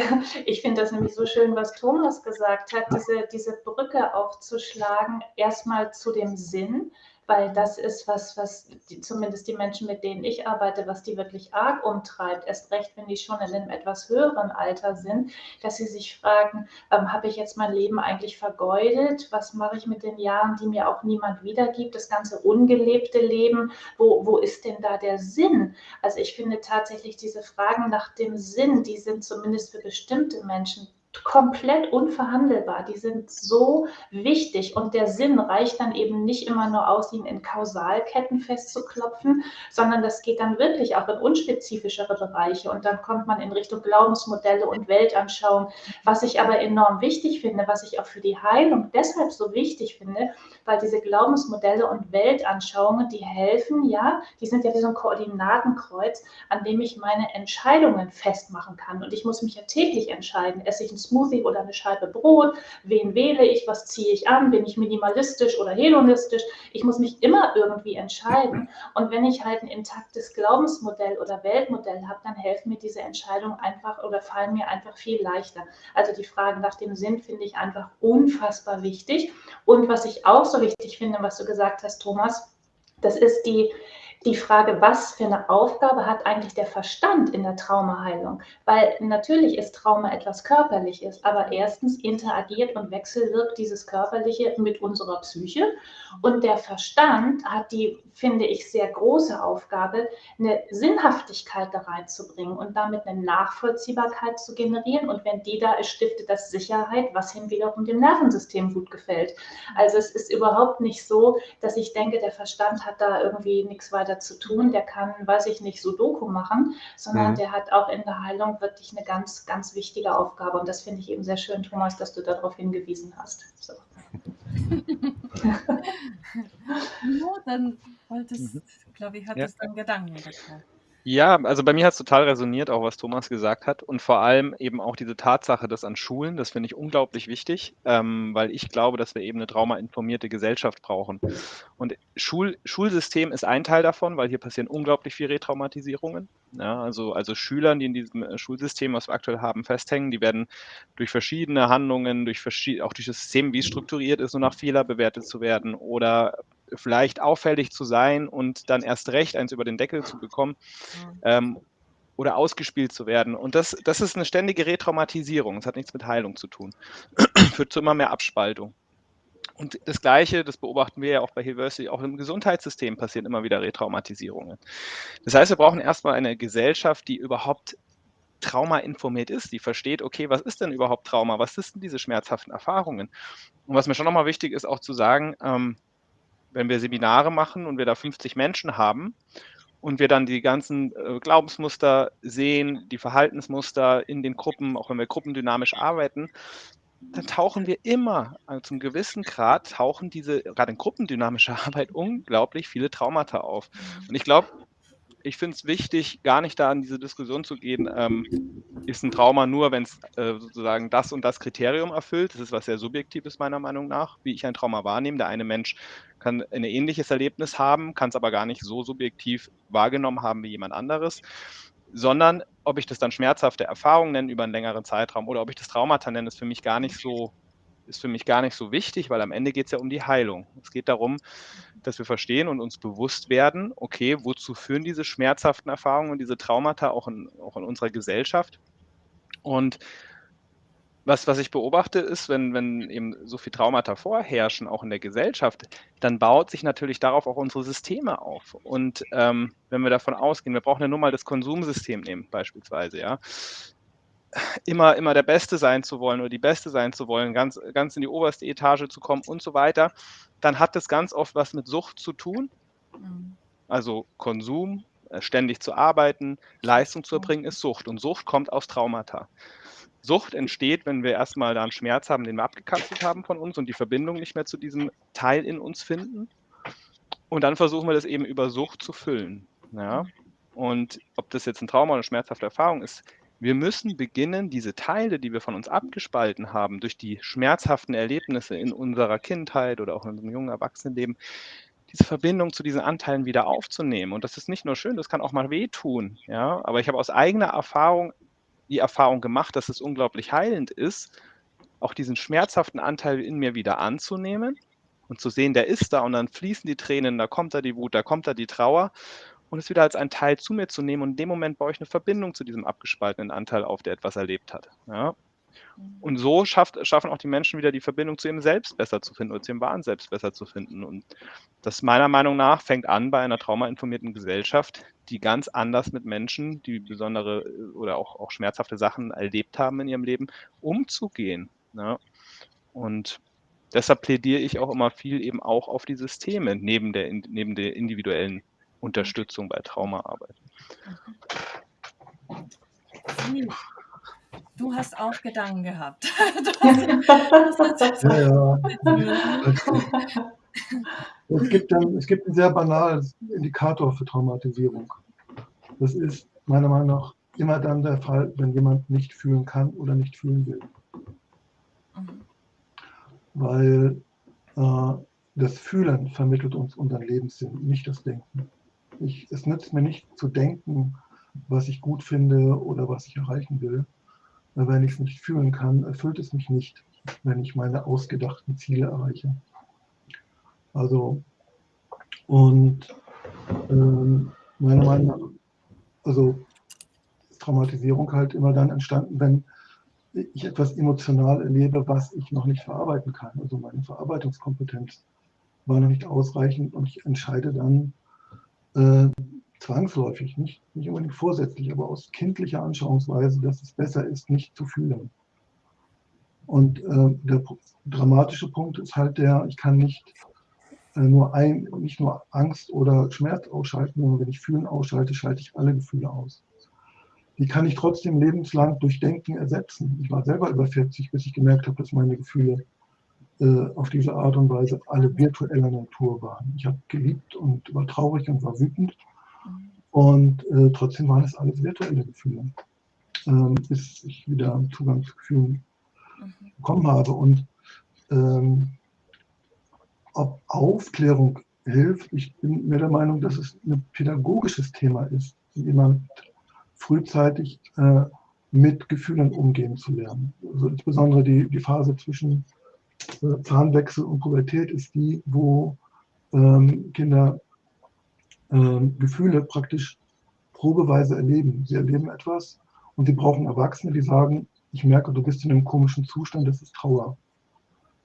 ich finde das nämlich so schön, was Thomas gesagt hat, diese, diese Brücke aufzuschlagen, erstmal zu dem Sinn, weil das ist was, was die, zumindest die Menschen, mit denen ich arbeite, was die wirklich arg umtreibt, erst recht, wenn die schon in einem etwas höheren Alter sind, dass sie sich fragen, ähm, habe ich jetzt mein Leben eigentlich vergeudet? Was mache ich mit den Jahren, die mir auch niemand wiedergibt? Das ganze ungelebte Leben, wo, wo ist denn da der Sinn? Also ich finde tatsächlich diese Fragen nach dem Sinn, die sind zumindest für bestimmte Menschen komplett unverhandelbar. Die sind so wichtig und der Sinn reicht dann eben nicht immer nur aus, ihn in Kausalketten festzuklopfen, sondern das geht dann wirklich auch in unspezifischere Bereiche und dann kommt man in Richtung Glaubensmodelle und Weltanschauung, was ich aber enorm wichtig finde, was ich auch für die Heilung deshalb so wichtig finde, weil diese Glaubensmodelle und Weltanschauungen, die helfen, ja, die sind ja wie so ein Koordinatenkreuz, an dem ich meine Entscheidungen festmachen kann und ich muss mich ja täglich entscheiden, esse ich ein Smoothie oder eine Scheibe Brot? Wen wähle ich? Was ziehe ich an? Bin ich minimalistisch oder hedonistisch? Ich muss mich immer irgendwie entscheiden. Und wenn ich halt ein intaktes Glaubensmodell oder Weltmodell habe, dann helfen mir diese Entscheidungen einfach oder fallen mir einfach viel leichter. Also die Frage nach dem Sinn finde ich einfach unfassbar wichtig. Und was ich auch so wichtig finde, was du gesagt hast, Thomas, das ist die, die Frage, was für eine Aufgabe hat eigentlich der Verstand in der Traumaheilung? Weil natürlich ist Trauma etwas Körperliches, aber erstens interagiert und wechselwirkt dieses Körperliche mit unserer Psyche und der Verstand hat die, finde ich, sehr große Aufgabe, eine Sinnhaftigkeit da reinzubringen und damit eine Nachvollziehbarkeit zu generieren. Und wenn die da ist, stiftet das Sicherheit, was ihm wiederum dem Nervensystem gut gefällt. Also es ist überhaupt nicht so, dass ich denke, der Verstand hat da irgendwie nichts weiter zu tun. Der kann, weiß ich nicht, Sudoku machen, sondern Mhm. der hat auch in der Heilung wirklich eine ganz, ganz wichtige Aufgabe. Und das finde ich eben sehr schön, Thomas, dass du darauf hingewiesen hast. So. Timo, dann wolltest, Mhm. glaube ich, Ja. hattest du einen Gedanken dazu. Ja, also bei mir hat es total resoniert, auch was Thomas gesagt hat. Und vor allem eben auch diese Tatsache, dass an Schulen, das finde ich unglaublich wichtig, ähm, weil ich glaube, dass wir eben eine traumainformierte Gesellschaft brauchen. Und Schul Schulsystem ist ein Teil davon, weil hier passieren unglaublich viele Retraumatisierungen. Ja, also, also Schülern, die in diesem äh, Schulsystem, was wir aktuell haben, festhängen, die werden durch verschiedene Handlungen, durch verschied auch durch das System, wie es strukturiert ist, nur nach Fehler bewertet zu werden oder vielleicht auffällig zu sein und dann erst recht eins über den Deckel zu bekommen Mhm. ähm, oder ausgespielt zu werden. Und das, das ist eine ständige Retraumatisierung. Das hat nichts mit Heilung zu tun. Führt zu immer mehr Abspaltung. Und das Gleiche, das beobachten wir ja auch bei Hilversity, auch im Gesundheitssystem passieren immer wieder Retraumatisierungen. Das heißt, wir brauchen erstmal eine Gesellschaft, die überhaupt Trauma informiert ist, die versteht, okay, was ist denn überhaupt Trauma? Was sind diese schmerzhaften Erfahrungen? Und was mir schon nochmal wichtig ist, auch zu sagen, ähm, wenn wir Seminare machen und wir da 50 Menschen haben und wir dann die ganzen äh, Glaubensmuster sehen, die Verhaltensmuster in den Gruppen, auch wenn wir gruppendynamisch arbeiten, dann tauchen wir immer, also zum gewissen Grad, tauchen diese, gerade in gruppendynamischer Arbeit, unglaublich viele Traumata auf. Und ich glaube, ich finde es wichtig, gar nicht da in diese Diskussion zu gehen, ähm, ist ein Trauma nur, wenn es äh, sozusagen das und das Kriterium erfüllt. Das ist was sehr Subjektives meiner Meinung nach, wie ich ein Trauma wahrnehme. Der eine Mensch kann ein ähnliches Erlebnis haben, kann es aber gar nicht so subjektiv wahrgenommen haben wie jemand anderes. Sondern ob ich das dann schmerzhafte Erfahrungen nenne über einen längeren Zeitraum oder ob ich das Traumata nenne, ist für mich gar nicht so, ist für mich gar nicht so wichtig, weil am Ende geht es ja um die Heilung. Es geht darum, dass wir verstehen und uns bewusst werden, okay, wozu führen diese schmerzhaften Erfahrungen und diese Traumata auch in, auch in unserer Gesellschaft? Und was, was ich beobachte, ist, wenn, wenn eben so viel Traumata vorherrschen, auch in der Gesellschaft, dann baut sich natürlich darauf auch unsere Systeme auf. Und ähm, wenn wir davon ausgehen, wir brauchen ja nur mal das Konsumsystem nehmen, beispielsweise, ja. Immer, immer der Beste sein zu wollen oder die Beste sein zu wollen, ganz, ganz in die oberste Etage zu kommen und so weiter, dann hat das ganz oft was mit Sucht zu tun. Mhm. Also Konsum, äh, ständig zu arbeiten, Leistung zu erbringen, ist Sucht. Und Sucht kommt aus Traumata. Sucht entsteht, wenn wir erstmal da einen Schmerz haben, den wir abgekapselt haben von uns und die Verbindung nicht mehr zu diesem Teil in uns finden. Und dann versuchen wir das eben über Sucht zu füllen. Ja? Und ob das jetzt ein Trauma oder eine schmerzhafte Erfahrung ist, wir müssen beginnen, diese Teile, die wir von uns abgespalten haben, durch die schmerzhaften Erlebnisse in unserer Kindheit oder auch in unserem jungen Erwachsenenleben, diese Verbindung zu diesen Anteilen wieder aufzunehmen. Und das ist nicht nur schön, das kann auch mal wehtun. Ja? Aber ich habe aus eigener Erfahrung die Erfahrung gemacht, dass es unglaublich heilend ist, auch diesen schmerzhaften Anteil in mir wieder anzunehmen und zu sehen, der ist da und dann fließen die Tränen, da kommt da die Wut, da kommt da die Trauer und es wieder als einen Teil zu mir zu nehmen und in dem Moment baue ich eine Verbindung zu diesem abgespaltenen Anteil auf, der etwas erlebt hat. Ja? Und so schafft, schaffen auch die Menschen wieder die Verbindung zu ihrem Selbst besser zu finden oder zu ihrem wahren Selbst besser zu finden. Und das meiner Meinung nach fängt an bei einer traumainformierten Gesellschaft, die ganz anders mit Menschen, die besondere äh, oder auch, auch schmerzhafte Sachen erlebt haben in ihrem Leben, umzugehen. Ne? Und deshalb plädiere ich auch immer viel eben auch auf die Systeme neben der, neben der individuellen Unterstützung bei Traumaarbeit. Du hast auch Gedanken gehabt. ja, ja. Es gibt, dann, es gibt einen sehr banalen Indikator für Traumatisierung. Das ist meiner Meinung nach immer dann der Fall, wenn jemand nicht fühlen kann oder nicht fühlen will. Mhm. Weil äh, das Fühlen vermittelt uns unseren Lebenssinn, nicht das Denken. Ich, es nützt mir nicht zu denken, was ich gut finde oder was ich erreichen will, wenn ich es nicht fühlen kann, erfüllt es mich nicht, wenn ich meine ausgedachten Ziele erreiche. Also, und ähm, meiner Meinung nach, also ist Traumatisierung halt immer dann entstanden, wenn ich etwas emotional erlebe, was ich noch nicht verarbeiten kann. Also meine Verarbeitungskompetenz war noch nicht ausreichend und ich entscheide dann, äh, zwangsläufig, nicht, nicht unbedingt vorsätzlich, aber aus kindlicher Anschauungsweise, dass es besser ist, nicht zu fühlen. Und äh, der dramatische Punkt ist halt der, ich kann nicht äh, nur ein, nicht nur Angst oder Schmerz ausschalten, sondern wenn ich Fühlen ausschalte, schalte ich alle Gefühle aus. Die kann ich trotzdem lebenslang durch Denken ersetzen. Ich war selber über 40, bis ich gemerkt habe, dass meine Gefühle äh, auf diese Art und Weise alle virtueller Natur waren. Ich habe geliebt und war traurig und war wütend und äh, trotzdem waren es alles virtuelle Gefühle, ähm, bis ich wieder Zugang zu Gefühlen mhm. bekommen habe. Und ähm, ob Aufklärung hilft, ich bin mir der Meinung, dass es ein pädagogisches Thema ist, jemand frühzeitig äh, mit Gefühlen umgehen zu lernen. Also insbesondere die, die Phase zwischen äh, Zahnwechsel und Pubertät ist die, wo ähm, Kinder äh, Gefühle praktisch probeweise erleben. Sie erleben etwas und sie brauchen Erwachsene, die sagen, ich merke, du bist in einem komischen Zustand, das ist Trauer.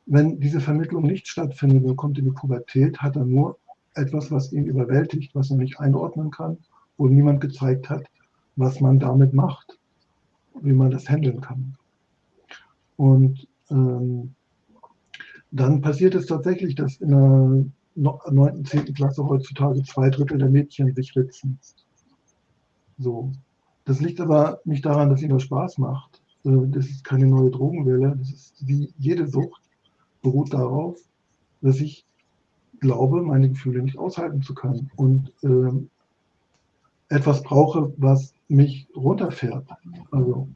Wenn diese Vermittlung nicht stattfindet und kommt in die Pubertät, hat er nur etwas, was ihn überwältigt, was er nicht einordnen kann, wo niemand gezeigt hat, was man damit macht, wie man das handeln kann. Und ähm, dann passiert es tatsächlich, dass in einer 9., 10. Klasse heutzutage zwei Drittel der Mädchen sich ritzen. So. Das liegt aber nicht daran, dass ihnen das Spaß macht. Äh, das ist keine neue Drogenwelle. Das ist wie jede Sucht, beruht darauf, dass ich glaube, meine Gefühle nicht aushalten zu können und äh, etwas brauche, was mich runterfährt. Also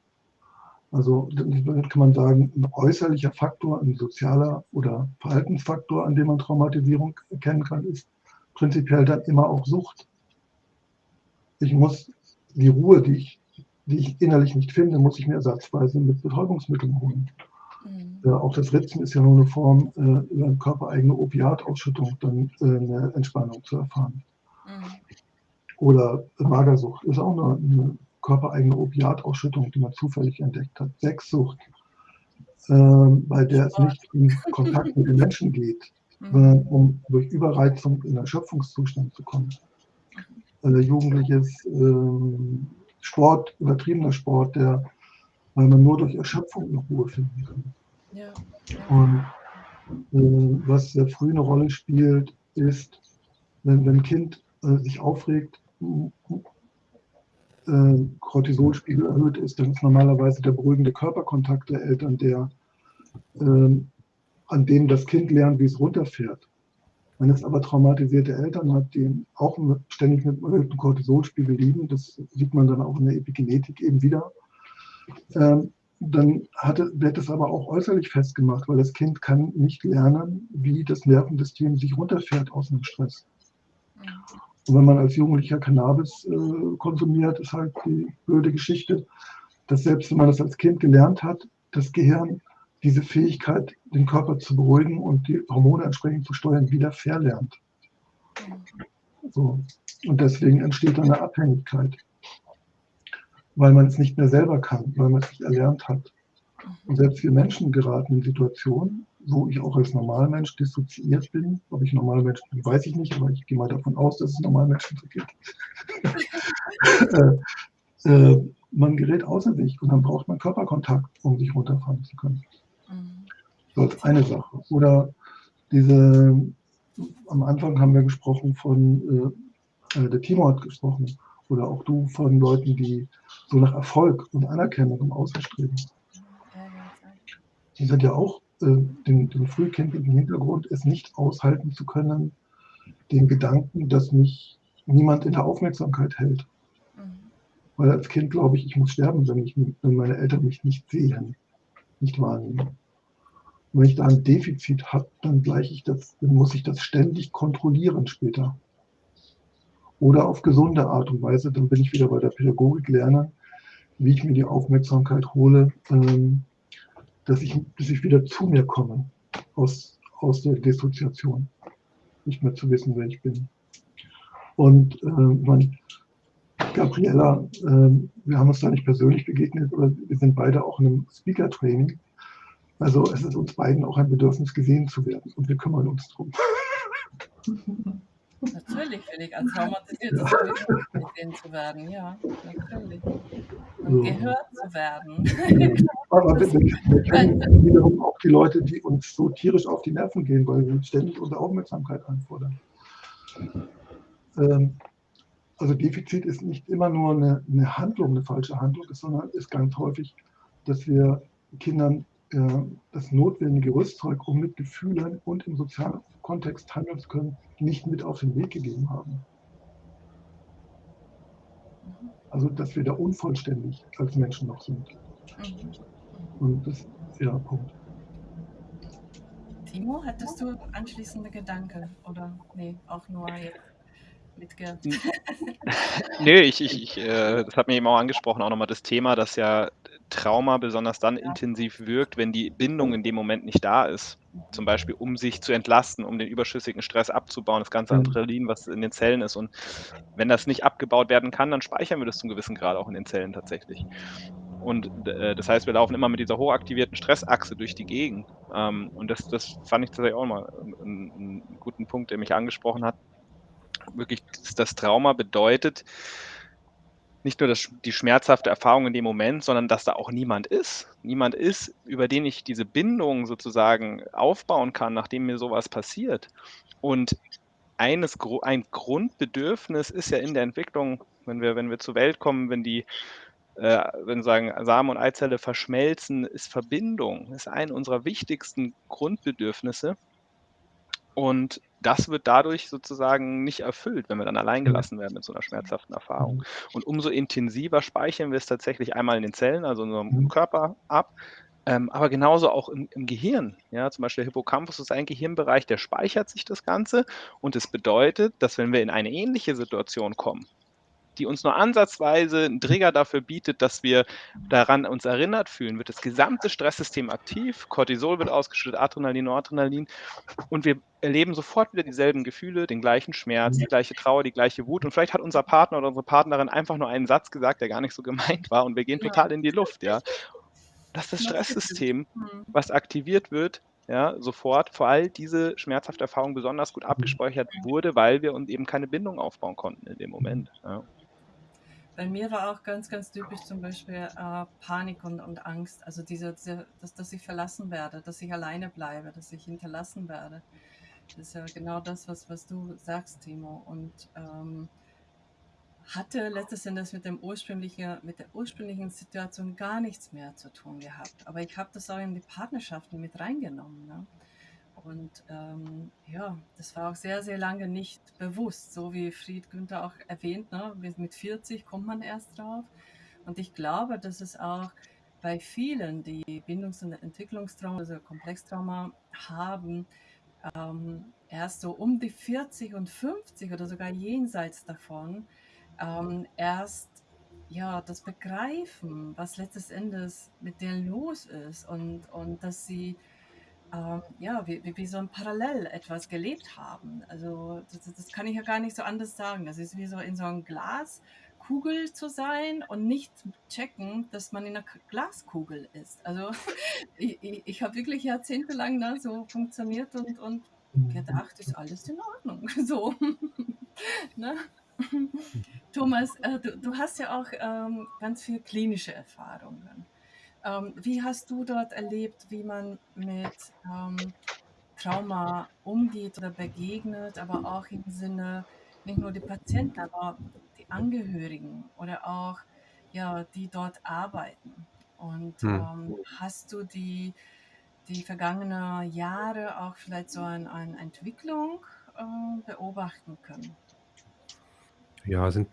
also kann man sagen, ein äußerlicher Faktor, ein sozialer oder Verhaltensfaktor, an dem man Traumatisierung erkennen kann, ist prinzipiell dann immer auch Sucht. Ich muss die Ruhe, die ich, die ich innerlich nicht finde, muss ich mir ersatzweise mit Betäubungsmitteln holen. Mhm. Äh, auch das Ritzen ist ja nur eine Form, äh, über eine körpereigene Opiatausschüttung dann äh, eine Entspannung zu erfahren. Mhm. Oder Magersucht ist auch eine, eine körpereigene Opiatausschüttung, die man zufällig entdeckt hat. Sexsucht, ähm, bei der es nicht in Kontakt mit den Menschen geht, sondern mhm. um durch Überreizung in Erschöpfungszustand zu kommen. Also Jugendliches ähm, Sport, übertriebener Sport, der, weil man nur durch Erschöpfung eine Ruhe finden kann. Ja. Und äh, was sehr früh eine Rolle spielt, ist, wenn, wenn ein Kind äh, sich aufregt, äh, Cortisolspiegel erhöht ist, dann ist normalerweise der beruhigende Körperkontakt der Eltern der, äh, an dem das Kind lernt, wie es runterfährt. Wenn es aber traumatisierte Eltern hat, die auch ständig mit erhöhten Cortisolspiegel liegen, das sieht man dann auch in der Epigenetik eben wieder, ähm, dann hatte, wird es aber auch äußerlich festgemacht, weil das Kind kann nicht lernen, wie das Nervensystem sich runterfährt aus einem Stress. Und wenn man als Jugendlicher Cannabis äh, konsumiert, ist halt die blöde Geschichte, dass selbst wenn man das als Kind gelernt hat, das Gehirn diese Fähigkeit, den Körper zu beruhigen und die Hormone entsprechend zu steuern, wieder verlernt. So. Und deswegen entsteht eine Abhängigkeit, weil man es nicht mehr selber kann, weil man es nicht erlernt hat. Und selbst wir Menschen geraten in Situationen, wo ich auch als Normalmensch dissoziiert bin. Ob ich Normalmensch bin, weiß ich nicht, aber ich gehe mal davon aus, dass es Normalmenschen so gibt. äh, äh, man gerät außer sich und dann braucht man Körperkontakt, um sich runterfahren zu können. Mhm. So als eine Sache. Oder diese, am Anfang haben wir gesprochen von, äh, äh, der Timo hat gesprochen, oder auch du von Leuten, die so nach Erfolg und Anerkennung im Außen streben. Die sind ja auch den, den frühkindlichen Hintergrund, es nicht aushalten zu können, den Gedanken, dass mich niemand in der Aufmerksamkeit hält. Mhm. Weil als Kind glaube ich, ich muss sterben, wenn, ich, wenn meine Eltern mich nicht sehen, nicht wahrnehmen. Und wenn ich da ein Defizit habe, dann gleiche ich das, dann muss ich das ständig kontrollieren später. Oder auf gesunde Art und Weise, dann bin ich wieder bei der Pädagogik lerne, wie ich mir die Aufmerksamkeit hole, ähm, dass ich, dass ich wieder zu mir komme aus, aus der Dissoziation. Nicht mehr zu wissen, wer ich bin. Und äh, man, Gabriella, äh, wir haben uns da nicht persönlich begegnet, aber wir sind beide auch in einem Speaker-Training. Also es ist uns beiden auch ein Bedürfnis, gesehen zu werden und wir kümmern uns drum. Natürlich finde ich als traumatisierte ja. gesehen zu werden, ja, natürlich. Und ja. gehört zu werden. Aber wir, wir kennen wiederum auch die Leute, die uns so tierisch auf die Nerven gehen, weil wir ständig unsere Aufmerksamkeit einfordern. Ähm, also Defizit ist nicht immer nur eine, eine Handlung, eine falsche Handlung, sondern ist ganz häufig, dass wir Kindern das notwendige Rüstzeug, um mit Gefühlen und im sozialen Kontext handeln zu können, nicht mit auf den Weg gegeben haben. Also, dass wir da unvollständig als Menschen noch sind. Und das ist ja Punkt. Timo, hattest du anschließende Gedanken oder nee, auch nur jetzt mitge... Nö, ich, ich, ich äh, das hat mir eben auch angesprochen, auch nochmal das Thema, dass ja Trauma besonders dann intensiv wirkt, wenn die Bindung in dem Moment nicht da ist. Zum Beispiel, um sich zu entlasten, um den überschüssigen Stress abzubauen, das ganze mhm. Adrenalin, was in den Zellen ist. Und wenn das nicht abgebaut werden kann, dann speichern wir das zum gewissen Grad auch in den Zellen tatsächlich. Und äh, das heißt, wir laufen immer mit dieser hochaktivierten Stressachse durch die Gegend. Ähm, und das, das fand ich tatsächlich auch mal einen, einen guten Punkt, der mich angesprochen hat. Wirklich, das Trauma bedeutet, nicht nur das, die schmerzhafte Erfahrung in dem Moment, sondern dass da auch niemand ist. Niemand ist, über den ich diese Bindung sozusagen aufbauen kann, nachdem mir sowas passiert. Und eines, ein Grundbedürfnis ist ja in der Entwicklung, wenn wir, wenn wir zur Welt kommen, wenn die äh, wenn sagen Samen und Eizelle verschmelzen, ist Verbindung, ist ein unserer wichtigsten Grundbedürfnisse. Und das wird dadurch sozusagen nicht erfüllt, wenn wir dann allein gelassen werden mit so einer schmerzhaften Erfahrung. Mhm. Und umso intensiver speichern wir es tatsächlich einmal in den Zellen, also in unserem mhm. Körper ab, ähm, aber genauso auch im, im, Gehirn. Ja, zum Beispiel der Hippocampus ist ein Gehirnbereich, der speichert sich das Ganze und es das bedeutet, dass wenn wir in eine ähnliche Situation kommen, die uns nur ansatzweise einen Trigger dafür bietet, dass wir daran uns erinnert fühlen, wird das gesamte Stresssystem aktiv, Cortisol wird ausgeschüttet, Adrenalin, Noradrenalin und wir erleben sofort wieder dieselben Gefühle, den gleichen Schmerz, die gleiche Trauer, die gleiche Wut und vielleicht hat unser Partner oder unsere Partnerin einfach nur einen Satz gesagt, der gar nicht so gemeint war und wir gehen total in die Luft, ja. Das ist das Stresssystem, Mhm. was aktiviert wird, ja, sofort, vor all diese schmerzhafte Erfahrung besonders gut abgespeichert wurde, weil wir uns eben keine Bindung aufbauen konnten in dem Moment. Ja. Bei mir war auch ganz, ganz typisch zum Beispiel äh, Panik und, und Angst. Also diese, diese dass, dass ich verlassen werde, dass ich alleine bleibe, dass ich hinterlassen werde. Das ist ja genau das, was, was du sagst, Timo. Und ähm, hatte letztes Endes mit, dem ursprünglichen, mit der ursprünglichen Situation gar nichts mehr zu tun gehabt. Aber ich habe das auch in die Partnerschaften mit reingenommen. Ne? Und ähm, ja, das war auch sehr, sehr lange nicht bewusst, so wie Fried Günther auch erwähnt, ne? mit mit 40 kommt man erst drauf. Und ich glaube, dass es auch bei vielen, die Bindungs- und Entwicklungstrauma, also Komplextrauma haben, ähm, erst so um die 40 und 50 oder sogar jenseits davon, ähm, erst ja, das Begreifen, was letztes Endes mit denen los ist und, und dass sie ähm, ja, wie, wie, wie so ein Parallel etwas gelebt haben. Also das, das kann ich ja gar nicht so anders sagen. Das ist wie so in so einem Glaskugel zu sein und nicht checken, dass man in einer K- Glaskugel ist. Also ich, ich, ich habe wirklich jahrzehntelang da so funktioniert und, und gedacht, ist alles in Ordnung. So. ne? Thomas, äh, du, du hast ja auch ähm, ganz viel klinische Erfahrungen. Ähm, wie hast du dort erlebt, wie man mit ähm, Trauma umgeht oder begegnet, aber auch im Sinne nicht nur die Patienten, aber die Angehörigen oder auch ja, die dort arbeiten? Und Hm. ähm, hast du die, die vergangenen Jahre auch vielleicht so eine ein Entwicklung äh, beobachten können? Ja, sind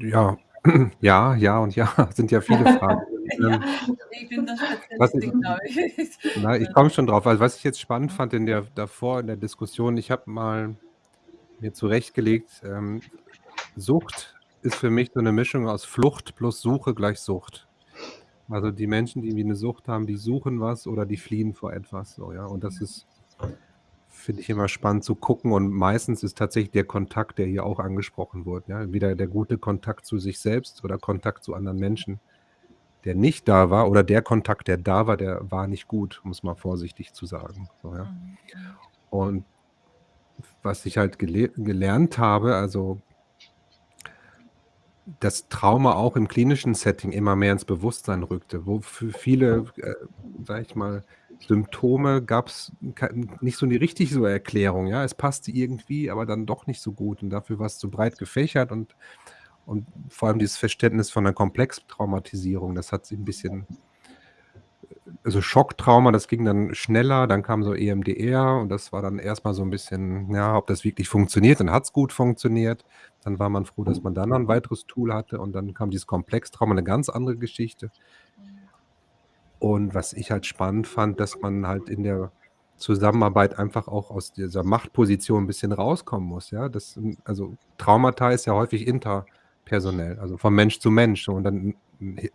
ja, ja, ja und ja, sind ja viele Fragen. Ja, ich bin was Spezialistin, glaube ich. na, ich komme schon drauf. Also, was ich jetzt spannend fand in der davor in der Diskussion, ich habe mal mir zurechtgelegt, ähm, Sucht ist für mich so 'ne Mischung aus Flucht plus Suche gleich Sucht. Also, die Menschen, die irgendwie 'ne Sucht haben, die suchen was oder die fliehen vor etwas so, ja. Und das ist finde ich immer spannend zu gucken und meistens ist tatsächlich der Kontakt, der hier auch angesprochen wurde, ja, entweder der gute Kontakt zu sich selbst oder Kontakt zu anderen Menschen, der nicht da war oder der Kontakt, der da war, der war nicht gut, um's mal vorsichtig zu sagen, so, ja. Und was ich halt gele gelernt habe, also dass Trauma auch im klinischen Setting immer mehr ins Bewusstsein rückte, wo für viele, äh, sage ich mal, Symptome gab's kei nicht so 'ne richtig so Erklärung, ja. Es passte irgendwie, aber dann doch nicht so gut und dafür war's zu breit gefächert und und vor allem dieses Verständnis von 'ner Komplextraumatisierung, das hat sich 'n bisschen also Schocktrauma, das ging dann schneller, dann kam so EMDR und das war dann erst mal so 'n bisschen, ja, ob das wirklich funktioniert. Dann hat's gut funktioniert. Dann war man froh, dass man dann noch 'n weiteres Tool hatte und dann kam dieses Komplextrauma, 'ne ganz andere Geschichte. Und was ich halt spannend fand, dass man halt in der Zusammenarbeit einfach auch aus dieser Machtposition 'n bisschen rauskommen muss, ja. Das also Traumata ist ja häufig interpersonell, also von Mensch zu Mensch und dann he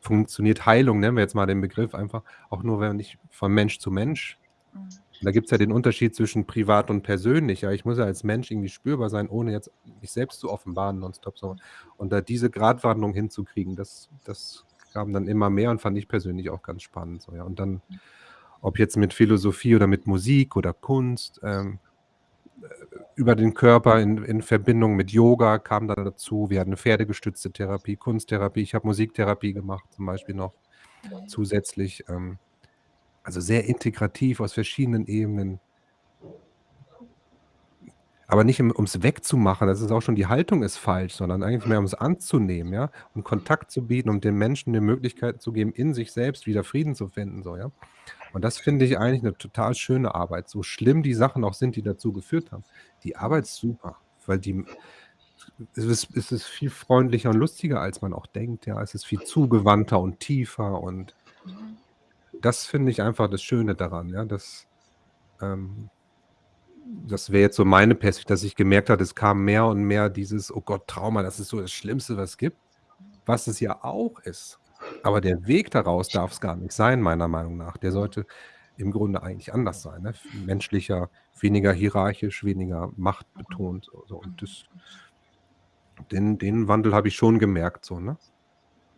funktioniert Heilung, nennen wir jetzt mal den Begriff einfach, auch nur, wenn ich von Mensch zu Mensch Mhm. da gibt's ja den Unterschied zwischen privat und persönlich, ja. Ich muss ja als Mensch irgendwie spürbar sein, ohne jetzt mich selbst zu offenbaren nonstop so. Und da diese Gratwanderung hinzukriegen, das das kam dann immer mehr und fand ich persönlich auch ganz spannend so, ja. Und dann, ob jetzt mit Philosophie oder mit Musik oder Kunst, ähm, äh, über den Körper in in Verbindung mit Yoga kam dann dazu. Wir hatten pferdegestützte Therapie, Kunsttherapie. Ich habe Musiktherapie gemacht zum Beispiel noch Mhm. zusätzlich, ähm, also sehr integrativ aus verschiedenen Ebenen. Aber nicht um um's wegzumachen, das ist auch schon die Haltung ist falsch, sondern eigentlich mehr um's anzunehmen, ja, um Kontakt zu bieten, um den Menschen 'ne Möglichkeit zu geben, in sich selbst wieder Frieden zu finden so, ja. Und das finde ich eigentlich 'ne total schöne Arbeit, so schlimm die Sachen auch sind, die dazu geführt haben. Die Arbeit ist super, weil die es ist es ist viel freundlicher und lustiger, als man auch denkt, ja. Es ist viel zugewandter und tiefer und das finde ich einfach das Schöne daran, ja, dass, ähm das wäre jetzt so meine Perspektive, dass ich gemerkt habe, es kam mehr und mehr dieses: „Oh Gott, Trauma, das ist so das Schlimmste, was es gibt“, was es ja auch ist. Aber der Weg daraus darf es gar nicht sein, meiner Meinung nach. Der sollte im Grunde eigentlich anders sein, ne? menschlicher, weniger hierarchisch, weniger machtbetont so und das den den Wandel habe ich schon gemerkt so, ne?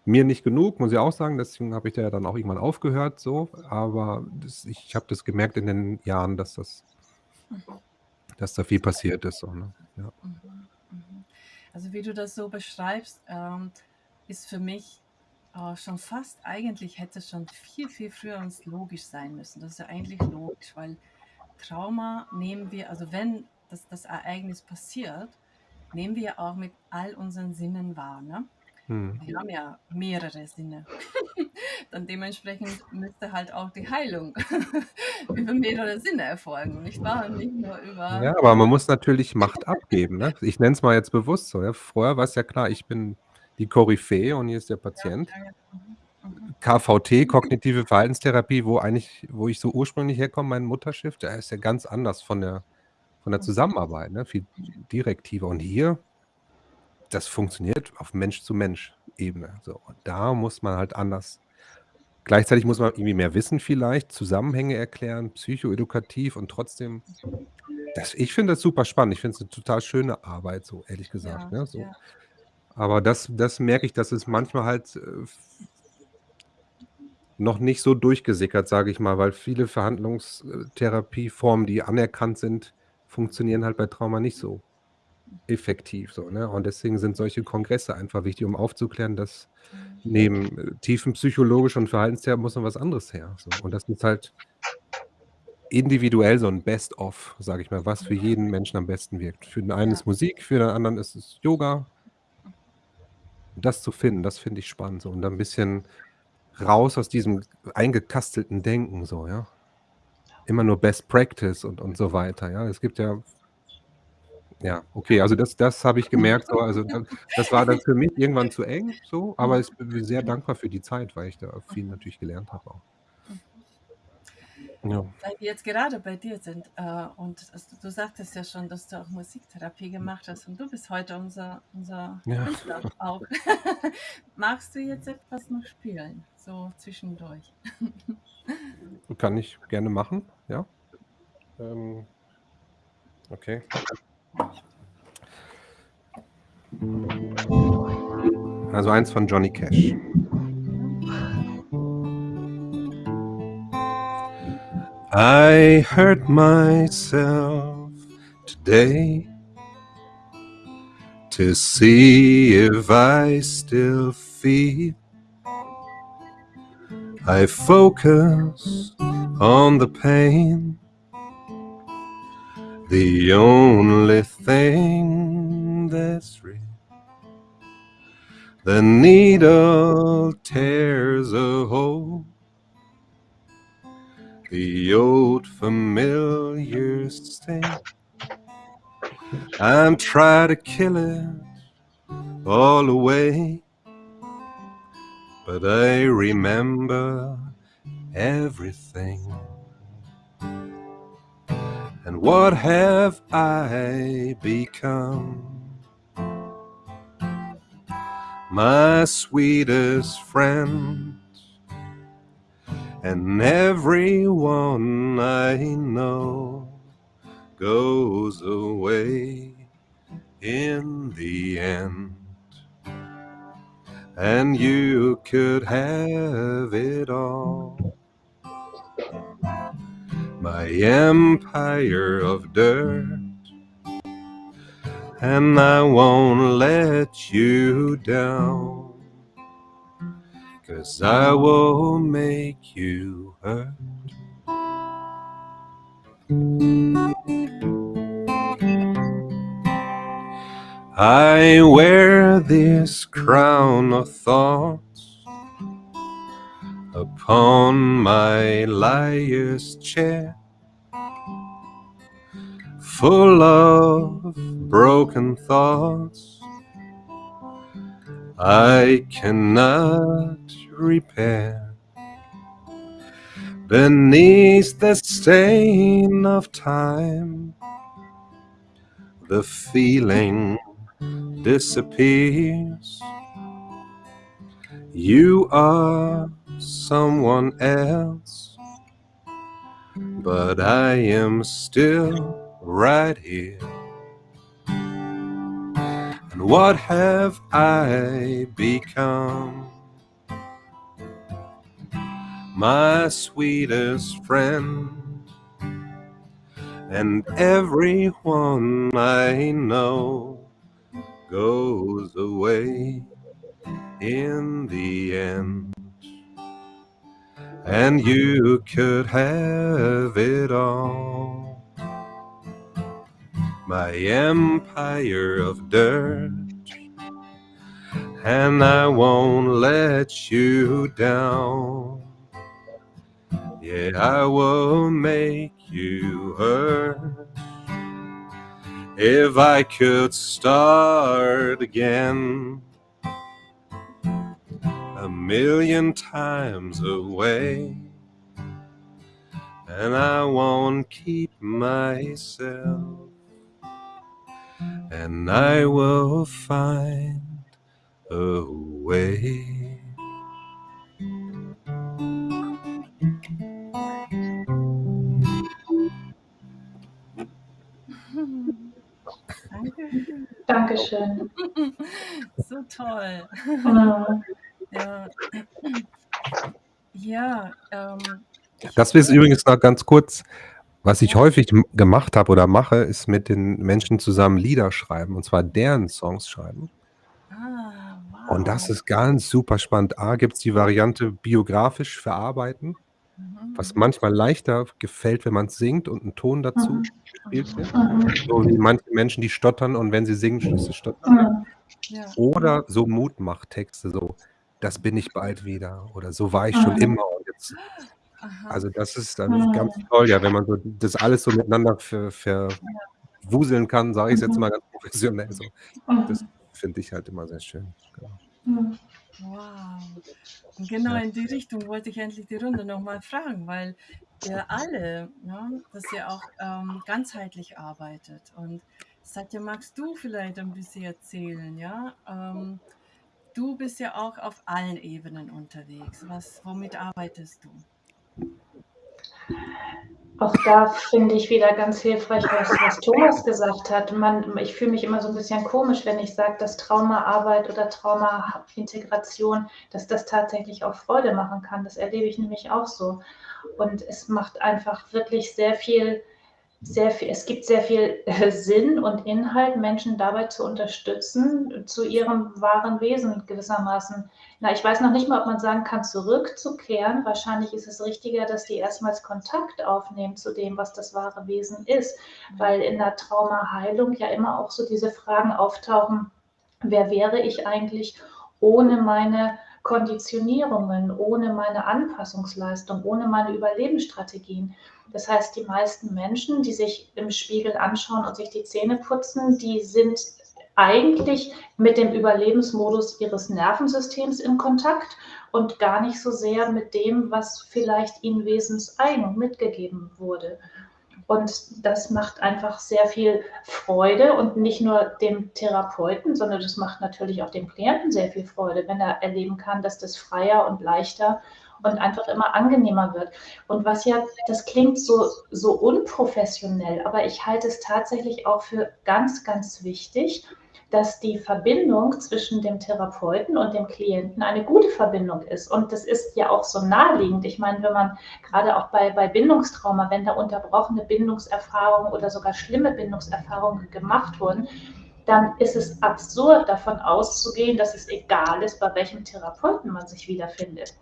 Mir nicht genug, muss ich auch sagen, deswegen habe ich da ja dann auch irgendwann aufgehört so, aber das ich habe das gemerkt in den Jahren, dass das dass da viel passiert ist so, ne? Ja. Mhm, mhm. Also, wie du das so beschreibst, ähm, ist für mich, äh, schon fast eigentlich hätte es schon viel, viel früher uns logisch sein müssen. Das ist ja eigentlich logisch, weil Trauma nehmen wir also, wenn das das Ereignis passiert, nehmen wir auch mit all unseren Sinnen wahr, ne? Mhm. Wir haben ja mehrere Sinne. Dann dementsprechend müsste halt auch die Heilung über mehrere Sinne erfolgen, nicht wahr? Und nicht nur über Ja, aber man muss natürlich Macht abgeben, ne? Ich nenne es mal jetzt bewusst so, ja? Vorher war es ja klar, ich bin die Koryphäe und hier ist der Patient. Mhm, mhm. KVT, kognitive Verhaltenstherapie, wo eigentlich wo ich so ursprünglich herkomme, mein Mutterschiff, da ist ja ganz anders von der von der Mhm. Zusammenarbeit, ne? Viel direktiver. Und hier das funktioniert auf Mensch-zu-Mensch-Ebene, so. Und da muss man halt anders gleichzeitig muss man irgendwie mehr wissen vielleicht, Zusammenhänge erklären, psychoedukativ und trotzdem das ich finde das super spannend. Ich finde es 'ne total schöne Arbeit so, ehrlich gesagt, Ja, ne, so. ja. Aber das das merke ich, dass es manchmal halt, äh, noch nicht so durchgesickert, sage ich mal, weil viele Verhandlungs äh, Therapieformen, die anerkannt sind, funktionieren halt bei Trauma nicht so effektiv so, ne? Und deswegen sind solche Kongresse einfach wichtig, um aufzuklären, dass neben, äh, tiefenpsychologisch und Verhaltenstherapie muss noch was anderes her, so. Und das ist halt individuell so 'n Best of, sage ich mal, was für jeden Menschen am besten wirkt. Für den einen ist Musik, für den anderen ist es Yoga. Das zu finden, das finde ich spannend so und dann 'n bisschen raus aus diesem eingekastelten Denken so, ja? Immer nur Best Practice und und so weiter, ja? Es gibt ja ja, okay, also das das habe ich gemerkt so, also da das war dann für mich irgendwann zu eng so, aber ich bin sehr dankbar für die Zeit, weil ich da viel natürlich gelernt habe auch. Ja. Weil wir jetzt gerade bei dir sind, äh, und also du sagtest ja schon, dass du auch Musiktherapie gemacht hast und du bist heute unser unser Ja. Künstler auch. Magst du jetzt etwas noch spielen, so zwischendurch? Kann ich gerne machen, ja. Ähm, okay. Also eins von Johnny Cash. I hurt myself today to see if I still feel. I focus on the pain, the only thing that's real. The needle tears a hole, the old familiar sting. I'm trying to kill it all away, but I remember everything. And what have I become? My sweetest friend, and everyone I know goes away in the end. And you could have it all. My empire of dirt, and I won't let you down. Cause I will make you hurt. I wear this crown of thoughts upon my liar's chair, full of broken thoughts I cannot repair. Beneath the stain of time, the feeling disappears. You are someone else, but I am still right here. What have I become? My sweetest friend and everyone I know goes away in the end. And you could have it all. My empire of dirt, and I won't let you down. Yeah, I will make you hurt. If I could start again a million times away, and I won't keep myself, and I will find a way. Danke. Dankeschön. So toll. Ja. Ja, ähm, Das ist übrigens noch ganz kurz, was ich häufig m gemacht habe oder mache, ist mit den Menschen zusammen Lieder schreiben, und zwar deren Songs schreiben. Ah, Und das wow. ist ganz super spannend. A, gibt's die Variante biografisch verarbeiten, was Mhm. manchmal leichter gefällt, wenn man's singt und 'n Ton dazu Mhm. gespielt wird. Mhm. So wie manche Menschen, die stottern und wenn sie singen, schließlich stottern. Ja. Oder so Mutmachtexte, so: „Das bin ich bald wieder“ oder „So war ich schon Mhm. immer und jetzt“ Aha. Also, das ist dann ganz Mhm. toll, ja, wenn man so das alles so miteinander verwuseln kann, sage jetzt Mhm. mal ganz professionell so. Das Mhm. finde ich halt immer sehr schön, genau. Mhm. Wow. Und genau in die Richtung wollte ich endlich die Runde noch mal fragen, weil ihr alle, ne, dass ihr auch, ähm, ganzheitlich arbeitet. Und Satya, magst du vielleicht ein bisschen erzählen, ja? Ähm, du bist ja auch auf allen Ebenen unterwegs. Was womit arbeitest du? Auch da finde ich wieder ganz hilfreich, was was Thomas gesagt hat. Man ich fühle mich immer so 'n bisschen komisch, wenn ich sage, dass Traumaarbeit oder Traumaintegration, dass das tatsächlich auch Freude machen kann. Das erlebe ich nämlich auch so. Und es macht einfach wirklich sehr viel sehr viel es gibt sehr viel, äh, Sinn und Inhalt, Menschen dabei zu unterstützen, zu ihrem wahren Wesen gewissermaßen na, ich weiß noch nicht mal, ob man sagen kann, zurückzukehren. Wahrscheinlich ist es richtiger, dass die erstmals Kontakt aufnehmen zu dem, was das wahre Wesen ist, weil in der Traumaheilung ja immer auch so diese Fragen auftauchen: „Wer wäre ich eigentlich ohne meine Konditionierungen, ohne meine Anpassungsleistung, ohne meine Überlebensstrategien?“ Das heißt, die meisten Menschen, die sich im Spiegel anschauen und sich die Zähne putzen, die sind eigentlich mit dem Überlebensmodus ihres Nervensystems in Kontakt und gar nicht so sehr mit dem, was vielleicht ihnen wesenseigen mitgegeben wurde. Und das macht einfach sehr viel Freude und nicht nur dem Therapeuten, sondern das macht natürlich auch dem Klienten sehr viel Freude, wenn er erleben kann, dass das freier und leichter und einfach immer angenehmer wird. Und was ja das klingt so so unprofessionell, aber ich halte es tatsächlich auch für ganz, ganz wichtig, dass die Verbindung zwischen dem Therapeuten und dem Klienten eine gute Verbindung ist. Und das ist ja auch so naheliegend. Ich meine, wenn man grade auch bei bei Bindungstrauma, wenn da unterbrochene Bindungserfahrungen oder sogar schlimme Bindungserfahrungen gemacht wurden, dann ist es absurd, davon auszugehen, dass es egal ist, bei welchem Therapeuten man sich wiederfindet.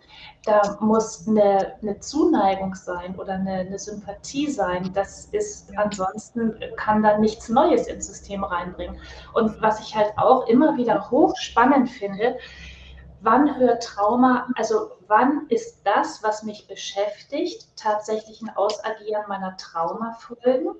Da muss 'ne 'ne Zuneigung sein oder 'ne 'ne Sympathie sein. Das ist ansonsten kann da nichts Neues ins System reinbringen. Und was ich halt auch immer wieder hochspannend finde, wann hört Trauma also, wann ist das, was mich beschäftigt, tatsächlich 'n Ausagieren meiner Traumafolgen?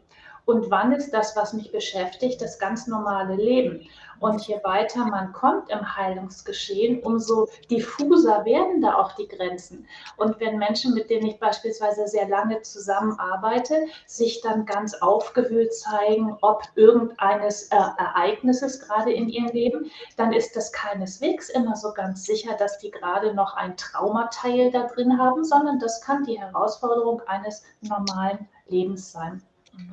Und wann ist das, was mich beschäftigt, das ganz normale Leben. Und je weiter man kommt im Heilungsgeschehen, umso diffuser werden da auch die Grenzen. Und wenn Menschen, mit denen ich beispielsweise sehr lange zusammenarbeite, sich dann ganz aufgewühlt zeigen, ob irgendeines äh, Ereignisses gerade in ihrem Leben, dann ist das keineswegs immer so ganz sicher, dass die gerade noch ein Traumateil da drin haben, sondern das kann die Herausforderung eines normalen Lebens sein.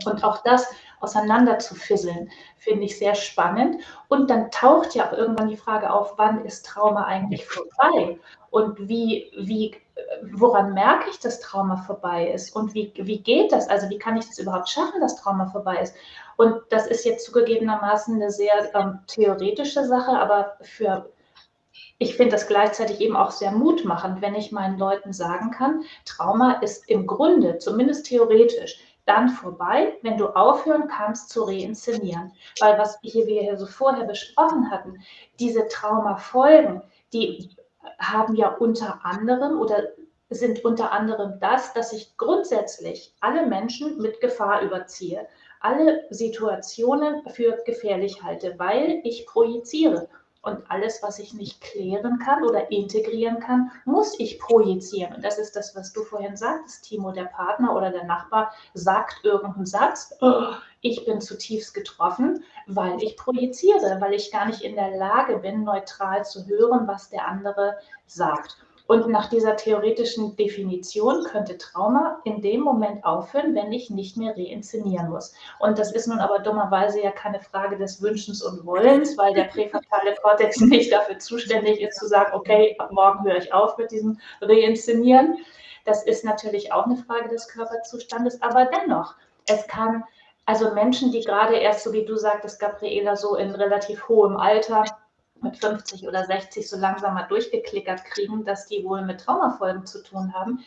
Und auch das auseinander zu fisseln, finde ich sehr spannend. Und dann taucht ja auch irgendwann die Frage auf, wann ist Trauma eigentlich vorbei? Und wie, wie, woran merke ich, dass Trauma vorbei ist? Und wie, wie geht das? Also wie kann ich das überhaupt schaffen, dass Trauma vorbei ist? Und das ist jetzt zugegebenermaßen eine sehr ähm, theoretische Sache, aber für ich finde das gleichzeitig eben auch sehr mutmachend, wenn ich meinen Leuten sagen kann, Trauma ist im Grunde, zumindest theoretisch, dann vorbei, wenn du aufhören kannst zu reinszenieren. Weil was hier wir hier so vorher besprochen hatten, diese Traumafolgen, die haben ja unter anderem oder sind unter anderem das, dass ich grundsätzlich alle Menschen mit Gefahr überziehe, alle Situationen für gefährlich halte, weil ich projiziere. Und alles, was ich nicht klären kann oder integrieren kann, muss ich projizieren. Und das ist das, was du vorhin sagtest, Timo, der Partner oder der Nachbar sagt irgendeinen Satz, oh, ich bin zutiefst getroffen, weil ich projiziere, weil ich gar nicht in der Lage bin, neutral zu hören, was der andere sagt. Und nach dieser theoretischen Definition könnte Trauma in dem Moment aufhören, wenn ich nicht mehr reinszenieren muss. Und das ist nun aber dummerweise ja keine Frage des Wünschens und Wollens, weil der präfrontale Kortex nicht dafür zuständig ist, zu sagen, okay, ab morgen höre ich auf mit diesem Reinszenieren. Das ist natürlich auch eine Frage des Körperzustandes, aber dennoch, es kann also Menschen, die gerade erst, so wie du sagtest, Gabriela, so in relativ hohem Alter mit 50 oder 60 so langsam mal durchgeklickert kriegen, dass die wohl mit Traumafolgen zu tun haben,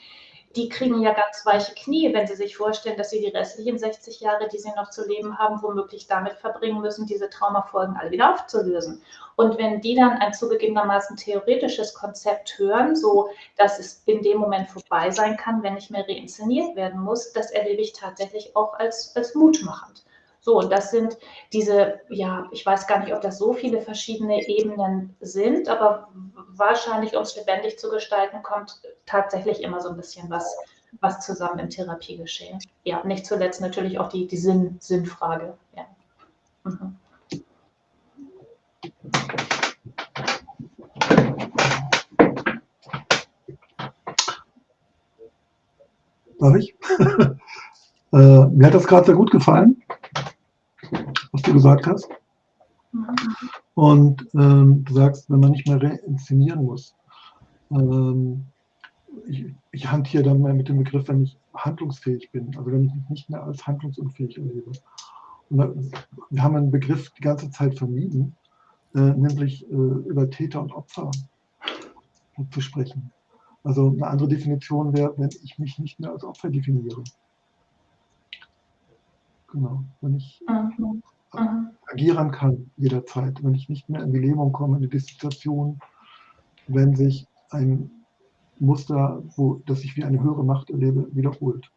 die kriegen ja ganz weiche Knie, wenn sie sich vorstellen, dass sie die restlichen 60 Jahre, die sie noch zu leben haben, womöglich damit verbringen müssen, diese Traumafolgen alle wieder aufzulösen. Und wenn die dann ein zugegebenermaßen theoretisches Konzept hören, so dass es in dem Moment vorbei sein kann, wenn nicht mehr reinszeniert werden muss, das erlebe ich tatsächlich auch als, als mutmachend. So, und das sind diese, ja, ich weiß gar nicht, ob das so viele verschiedene Ebenen sind, aber wahrscheinlich, um es lebendig zu gestalten, kommt tatsächlich immer so ein bisschen was, was zusammen im Therapiegeschehen. Ja, nicht zuletzt natürlich auch die, die Sinn, Sinnfrage. Ja. Mhm. Darf ich? äh, mir hat das gerade sehr gut gefallen was du gesagt hast. Und ähm, du sagst, wenn man nicht mehr reinszenieren muss. Ähm, ich, ich hantiere dann mal mit dem Begriff, wenn ich handlungsfähig bin, also wenn ich mich nicht mehr als handlungsunfähig erlebe. Und wir haben einen Begriff die ganze Zeit vermieden, äh, nämlich äh, über Täter und Opfer zu sprechen. Also eine andere Definition wäre, wenn ich mich nicht mehr als Opfer definiere. Genau, wenn ich mhm. Agieren kann jederzeit, wenn ich nicht mehr in die Lähmung komme, in die Dissoziation, wenn sich ein Muster, wo, das ich wie eine höhere Macht erlebe, wiederholt.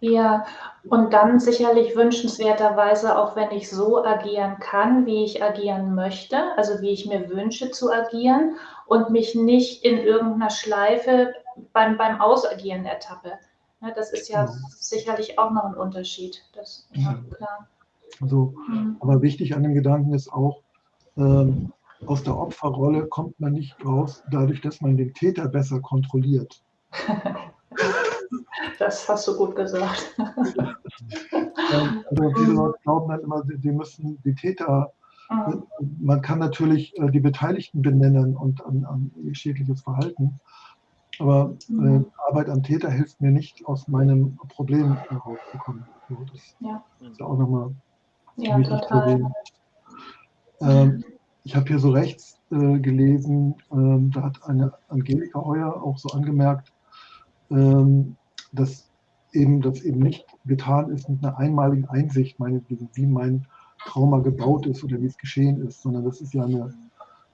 Ja, und dann sicherlich wünschenswerterweise auch, wenn ich so agieren kann, wie ich agieren möchte, also wie ich mir wünsche zu agieren und mich nicht in irgendeiner Schleife beim, beim Ausagieren ertappe. Ja, das ist ja, ja, genau. sicherlich auch noch ein Unterschied. Das, ja, klar. Also. Aber wichtig an dem Gedanken ist auch, ähm, aus der Opferrolle kommt man nicht raus, dadurch, dass man den Täter besser kontrolliert. Das hast du gut gesagt. also viele Leute glauben dann immer, sie müssen die Täter, mhm. man kann natürlich äh, die Beteiligten benennen und an, an schädliches Verhalten, aber äh, mhm. Arbeit am Täter hilft mir nicht, aus meinem Problem herauszukommen. das ja. ist auch nochmal ja, total. Ähm, ich habe hier so rechts äh, gelesen, ähm, da hat eine Angelika Heuer auch so angemerkt, ähm, dass eben das eben nicht getan ist mit einer einmaligen Einsicht, meinetwegen, wie mein Trauma gebaut ist oder wie es geschehen ist, sondern dass es ja eine,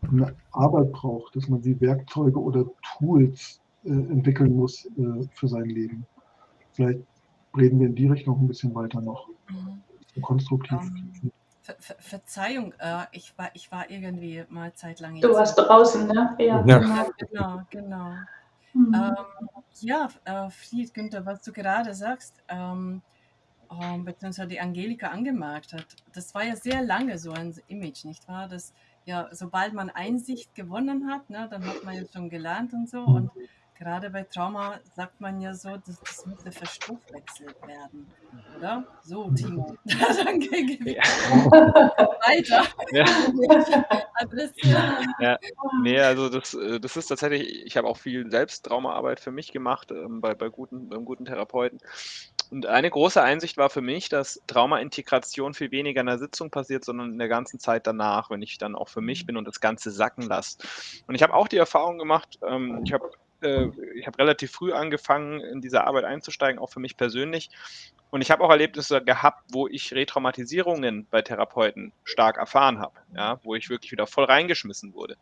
eine Arbeit braucht, dass man sie Werkzeuge oder Tools äh, entwickeln muss äh, für sein Leben. Vielleicht reden wir in die Richtung ein bisschen weiter noch. Mhm. Konstruktiv. Ähm, Ver Ver Verzeihung, äh, ich, war, ich war irgendwie mal zeitlang Du warst draußen, ne? Ja. Ja. Genau, genau, genau. Mhm. Ähm, ja, äh, Fried, Günther, was du gerade sagst, ähm, ähm, beziehungsweise die Angelika angemerkt hat, das war ja sehr lange so ein Image, nicht wahr? Dass ja, sobald man Einsicht gewonnen hat, ne, dann hat man ja schon gelernt und so. Und gerade bei Trauma sagt man ja so, dass das müsse verstoffwechselt werden, oder? So, Timo. dann gebe ich weiter. Ja. Ja, nee, also das, äh, das ist tatsächlich, ich habe auch viel Selbsttraumaarbeit für mich gemacht, ähm, bei, bei guten, beim guten Therapeuten. Und eine große Einsicht war für mich, dass Traumaintegration viel weniger in der Sitzung passiert, sondern in der ganzen Zeit danach, wenn ich dann auch für mich bin und das Ganze sacken lasse. Und ich habe auch die Erfahrung gemacht, ähm, ich habe äh, ich habe relativ früh angefangen, in diese Arbeit einzusteigen, auch für mich persönlich. Und ich habe auch Erlebnisse gehabt, wo ich Retraumatisierungen bei Therapeuten stark erfahren habe, ja, wo ich wirklich wieder voll reingeschmissen wurde.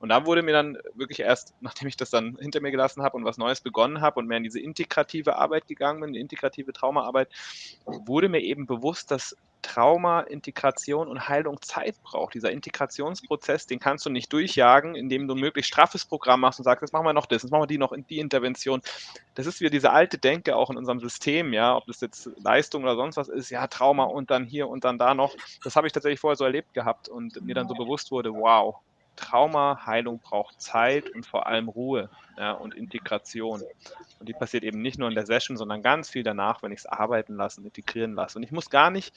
Und da wurde mir dann wirklich erst, nachdem ich das dann hinter mir gelassen habe und was Neues begonnen habe und mehr in diese integrative Arbeit gegangen bin, die integrative Traumaarbeit, wurde mir eben bewusst, dass Trauma, Integration und Heilung Zeit braucht. Dieser Integrationsprozess, den kannst du nicht durchjagen, indem du ein möglichst straffes Programm machst und sagst, jetzt machen wir noch das, jetzt machen wir die noch in die Intervention. Das ist wieder diese alte Denke auch in unserem System, ja, ob das jetzt Leistung oder sonst was ist, ja, Trauma und dann hier und dann da noch. Das habe ich tatsächlich vorher so erlebt gehabt und mir dann so bewusst wurde, wow, Trauma, Heilung braucht Zeit und vor allem Ruhe ja, und Integration. Und die passiert eben nicht nur in der Session, sondern ganz viel danach, wenn ich es arbeiten lasse und integrieren lasse. Und ich muss gar nicht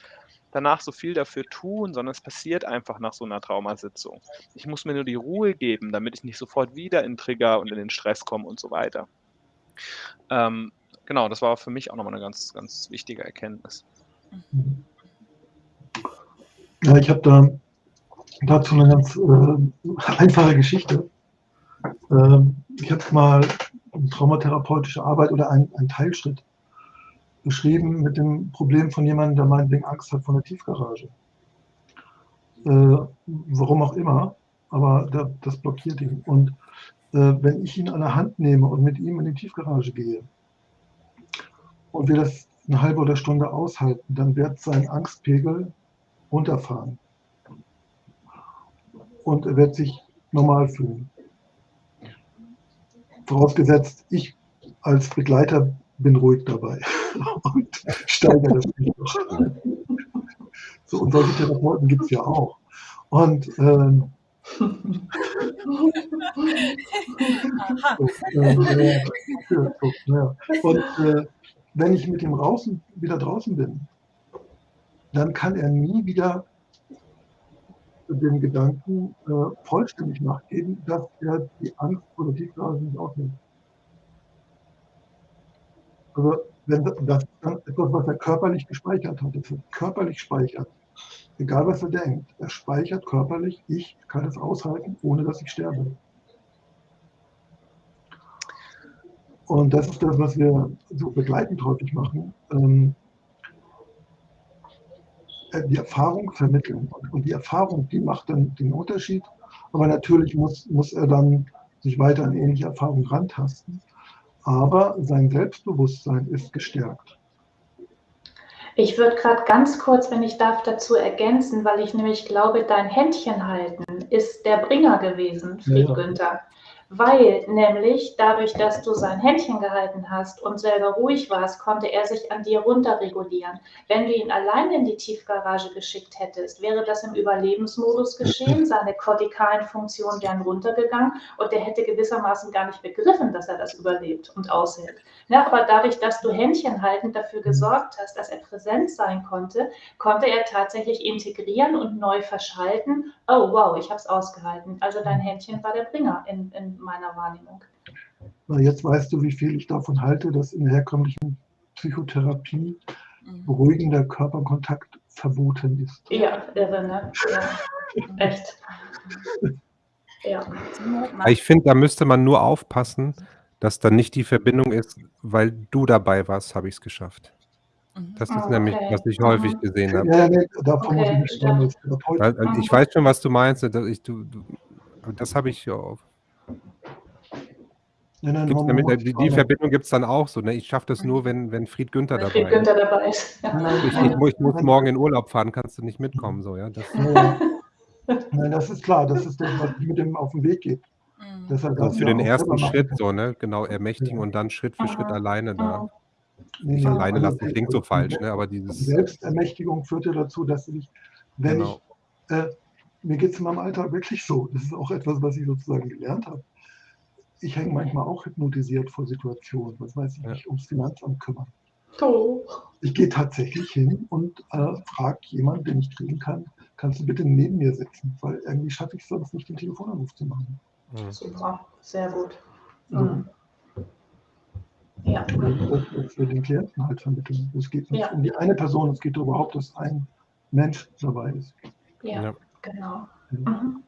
danach so viel dafür tun, sondern es passiert einfach nach so einer Traumasitzung. Ich muss mir nur die Ruhe geben, damit ich nicht sofort wieder in Trigger und in den Stress komme und so weiter. Ähm, genau, das war für mich auch nochmal eine ganz, ganz wichtige Erkenntnis. Ja, ich habe da dazu eine ganz äh, einfache Geschichte. Ähm, ich habe mal eine traumatherapeutische Arbeit oder einen Teilschritt beschrieben mit dem Problem von jemandem, der meinetwegen Angst hat vor einer Tiefgarage. Äh, warum auch immer, aber da, das blockiert ihn. Und äh, wenn ich ihn an der Hand nehme und mit ihm in die Tiefgarage gehe und wir das eine halbe oder Stunde aushalten, dann wird sein Angstpegel runterfahren. Und er wird sich normal fühlen. Vorausgesetzt, ich als Begleiter bin ruhig dabei und steigere das nicht noch. So, und solche Therapeuten gibt es ja auch. Und ähm, so, äh, ja. Und äh, wenn ich mit ihm draußen, wieder draußen bin, dann kann er nie wieder dem Gedanken äh, vollständig nachgeben, dass er die Angst vor der Tiefgarage nicht aufnimmt. Also wenn das dann etwas, was er körperlich gespeichert hat, das er körperlich speichert, egal was er denkt, er speichert körperlich, ich kann es aushalten, ohne dass ich sterbe. Und das ist das, was wir so begleitend häufig machen. Ähm, die Erfahrung vermitteln. Und die Erfahrung, die macht dann den Unterschied. Aber natürlich muss, muss er dann sich weiter an ähnliche Erfahrungen rantasten. Aber sein Selbstbewusstsein ist gestärkt. Ich würde gerade ganz kurz, wenn ich darf, dazu ergänzen, weil ich nämlich glaube, dein Händchen halten ist der Bringer gewesen, Fried Ja. Günther. Weil nämlich dadurch, dass du sein Händchen gehalten hast und selber ruhig warst, konnte er sich an dir runterregulieren. Wenn du ihn alleine in die Tiefgarage geschickt hättest, wäre das im Überlebensmodus geschehen, seine kortikalen Funktionen wären runtergegangen und der hätte gewissermaßen gar nicht begriffen, dass er das überlebt und aushält. Ja, aber dadurch, dass du Händchen haltend dafür gesorgt hast, dass er präsent sein konnte, konnte er tatsächlich integrieren und neu verschalten. Oh wow, ich habe es ausgehalten. Also dein Händchen war der Bringer in, in meiner Wahrnehmung. Na, jetzt weißt du, wie viel ich davon halte, dass in der herkömmlichen Psychotherapie Mhm. beruhigender Körperkontakt verboten ist. Ja, irre, ne? Ja, echt. Ja. Ich finde, da müsste man nur aufpassen, dass dann nicht die Verbindung ist, weil du dabei warst, habe ich es geschafft. Mhm. Das ist Ah, nämlich, okay. was ich häufig Mhm. gesehen habe. Ja, nee, davon muss ich Okay, nicht sprechen als Therapeut. Weil, also ich weiß schon, was du meinst. Dass ich, du, du, das habe ich ja auf. In den Gibt's damit, die, die. Verbindung gibt es dann auch so. Ne? Ich schaffe das nur, wenn, wenn Fried Günther Wenn dabei Fried ist. Günther dabei ist. Ja. Nein, nein, Ich, nein, ich, muss- ich muss nein, morgen in Urlaub fahren, kannst du nicht mitkommen. So, ja? das, nein, nein, das ist klar, das ist das, was ich mit dem auf den Weg gebe. Mhm. Also das für ja den auch ersten Schritt so, ne? Genau, ermächtigen und dann Schritt für Schritt Aha. alleine da. Nicht nee, alleine also lassen klingt so falsch, ne? Aber Die dieses, Selbstermächtigung führt ja dazu, dass ich, wenn genau. ich, äh, mir geht es in meinem Alltag wirklich so, das ist auch etwas, was ich sozusagen gelernt habe. Ich hänge manchmal auch hypnotisiert vor Situationen, was weiß ich, Ja. mich ums Finanzamt kümmern. Oh. Ich gehe tatsächlich hin und äh, frage jemanden, den ich kriegen kann, kannst du bitte neben mir sitzen, weil irgendwie schaffe ich es sonst nicht, den Telefonanruf zu machen. Mhm. Super, sehr gut. Mhm. Ja, für den Klienten halt vermitteln. Es geht nicht Ja. um die eine Person, es geht überhaupt, dass ein Mensch dabei ist. ja, Ja. genau. Mhm.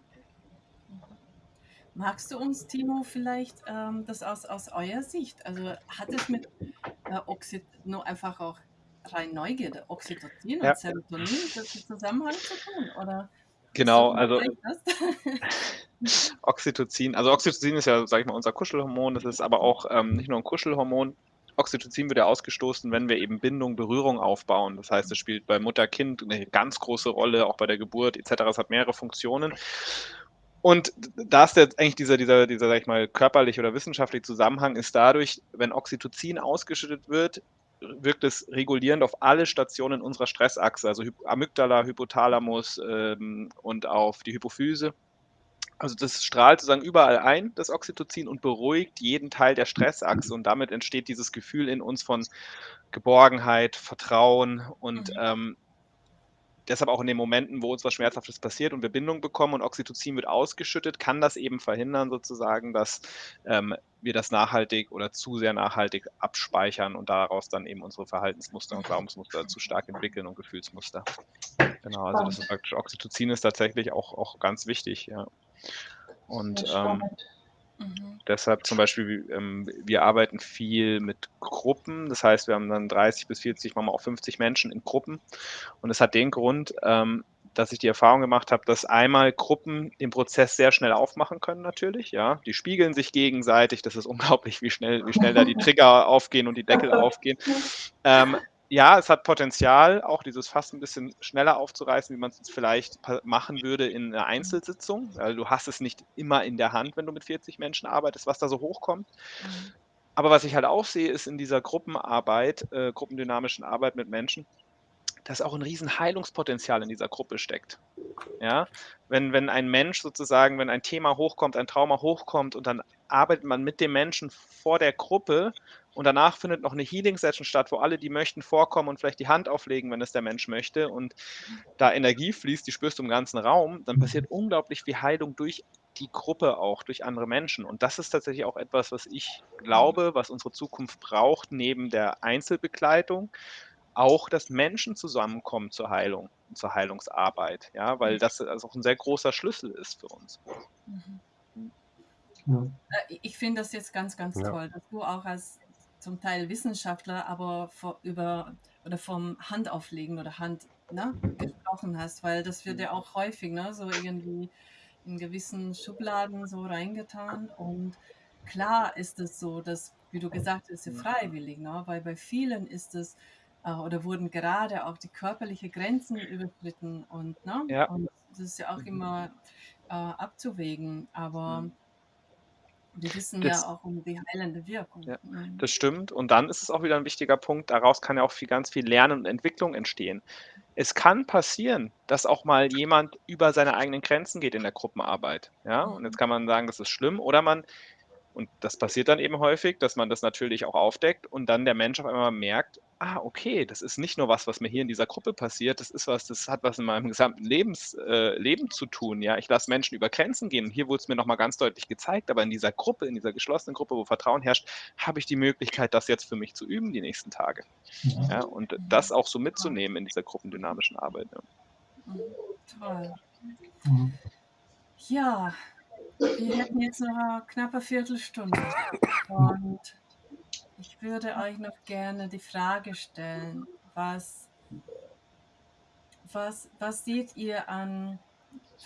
Magst du uns, Timo, vielleicht ähm, das aus, aus eurer Sicht, also hat es mit äh, Oxy nur einfach auch rein Neugierde, Oxytocin Ja. und Serotonin, das im Zusammenhang zu tun? Oder Genau, also hast? Oxytocin, also Oxytocin ist ja, sag ich mal, unser Kuschelhormon, das ist aber auch ähm, nicht nur ein Kuschelhormon. Oxytocin wird ja ausgestoßen, wenn wir eben Bindung, Berührung aufbauen. Das heißt, es spielt bei Mutter-Kind eine ganz große Rolle, auch bei der Geburt etc. Es hat mehrere Funktionen. Und da ist jetzt eigentlich dieser, dieser, dieser, sag ich mal, körperliche oder wissenschaftliche Zusammenhang ist dadurch, wenn Oxytocin ausgeschüttet wird, wirkt es regulierend auf alle Stationen unserer Stressachse, also Amygdala, Hypothalamus ähm, und auf die Hypophyse. Also das strahlt sozusagen überall ein, das Oxytocin, und beruhigt jeden Teil der Stressachse. Und damit entsteht dieses Gefühl in uns von Geborgenheit, Vertrauen und Mhm. ähm, deshalb auch in den Momenten, wo uns was Schmerzhaftes passiert und wir Bindung bekommen und Oxytocin wird ausgeschüttet, kann das eben verhindern sozusagen, dass ähm, wir das nachhaltig oder zu sehr nachhaltig abspeichern und daraus dann eben unsere Verhaltensmuster und Glaubensmuster zu stark entwickeln und Gefühlsmuster. Genau, also das ist praktisch, Oxytocin ist tatsächlich auch, auch ganz wichtig, ja. Und ähm. Mhm. deshalb zum Beispiel, ähm, wir arbeiten viel mit Gruppen. Das heißt, wir haben dann 30 bis 40, manchmal auch 50 Menschen in Gruppen. Und es hat den Grund, ähm, dass ich die Erfahrung gemacht habe, dass einmal Gruppen den Prozess sehr schnell aufmachen können, natürlich. Ja, die spiegeln sich gegenseitig. Das ist unglaublich, wie schnell, wie schnell da die Trigger aufgehen und die Deckel aufgehen. Ähm, ja, es hat Potenzial, auch dieses Fass ein bisschen schneller aufzureißen, wie man es vielleicht machen würde in einer Einzelsitzung. Weil du hast es nicht immer in der Hand, wenn du mit 40 Menschen arbeitest, was da so hochkommt. Mhm. Aber was ich halt auch sehe, ist in dieser Gruppenarbeit, äh, gruppendynamischen Arbeit mit Menschen, dass auch ein riesen Heilungspotenzial in dieser Gruppe steckt. Ja, wenn, wenn ein Mensch sozusagen, wenn ein Thema hochkommt, ein Trauma hochkommt und dann arbeitet man mit dem Menschen vor der Gruppe und danach findet noch eine Healing-Session statt, wo alle, die möchten, vorkommen und vielleicht die Hand auflegen, wenn es der Mensch möchte und da Energie fließt, die spürst du im ganzen Raum, dann passiert unglaublich viel Heilung durch die Gruppe auch, durch andere Menschen. Und das ist tatsächlich auch etwas, was ich glaube, was unsere Zukunft braucht, neben der Einzelbegleitung, auch, dass Menschen zusammenkommen zur Heilung, zur Heilungsarbeit, ja, weil das also auch ein sehr großer Schlüssel ist für uns. Mhm. Ja. Äh, Ich finde das jetzt ganz, ganz Ja. toll, dass du auch als zum Teil Wissenschaftler, aber vor, über oder vom Handauflegen oder Hand ne, gesprochen hast, weil das wird ja auch häufig ne, so irgendwie in gewissen Schubladen so reingetan. Und klar ist es so, dass, wie du gesagt hast, ja freiwillig, ne, weil bei vielen ist es äh, oder wurden gerade auch die körperliche Grenzen überschritten und, ne, Ja. und das ist ja auch immer äh, abzuwägen, aber wir wissen Das- ja auch um die heilende Wirkung. Ja, Mhm. Das stimmt. Und dann ist es auch wieder ein wichtiger Punkt, daraus kann ja auch viel, ganz viel Lernen und Entwicklung entstehen. Es kann passieren, dass auch mal jemand über seine eigenen Grenzen geht in der Gruppenarbeit. Ja, und jetzt kann man sagen, das ist schlimm. Oder man, und das passiert dann eben häufig, dass man das natürlich auch aufdeckt und dann der Mensch auf einmal merkt, ah, okay, das ist nicht nur was, was mir hier in dieser Gruppe passiert, das ist was, das hat was in meinem gesamten Lebens, äh, Leben zu tun. Ja, ich lasse Menschen über Grenzen gehen. Und hier wurde es mir nochmal ganz deutlich gezeigt, aber in dieser Gruppe, in dieser geschlossenen Gruppe, wo Vertrauen herrscht, habe ich die Möglichkeit, das jetzt für mich zu üben die nächsten Tage. Ja, und das auch so mitzunehmen in dieser gruppendynamischen Arbeit. Ja. Mhm. Toll. Mhm. Ja, wir hätten jetzt noch eine knappe Viertelstunde. Und ich würde euch noch gerne die Frage stellen, was, was, was seht ihr an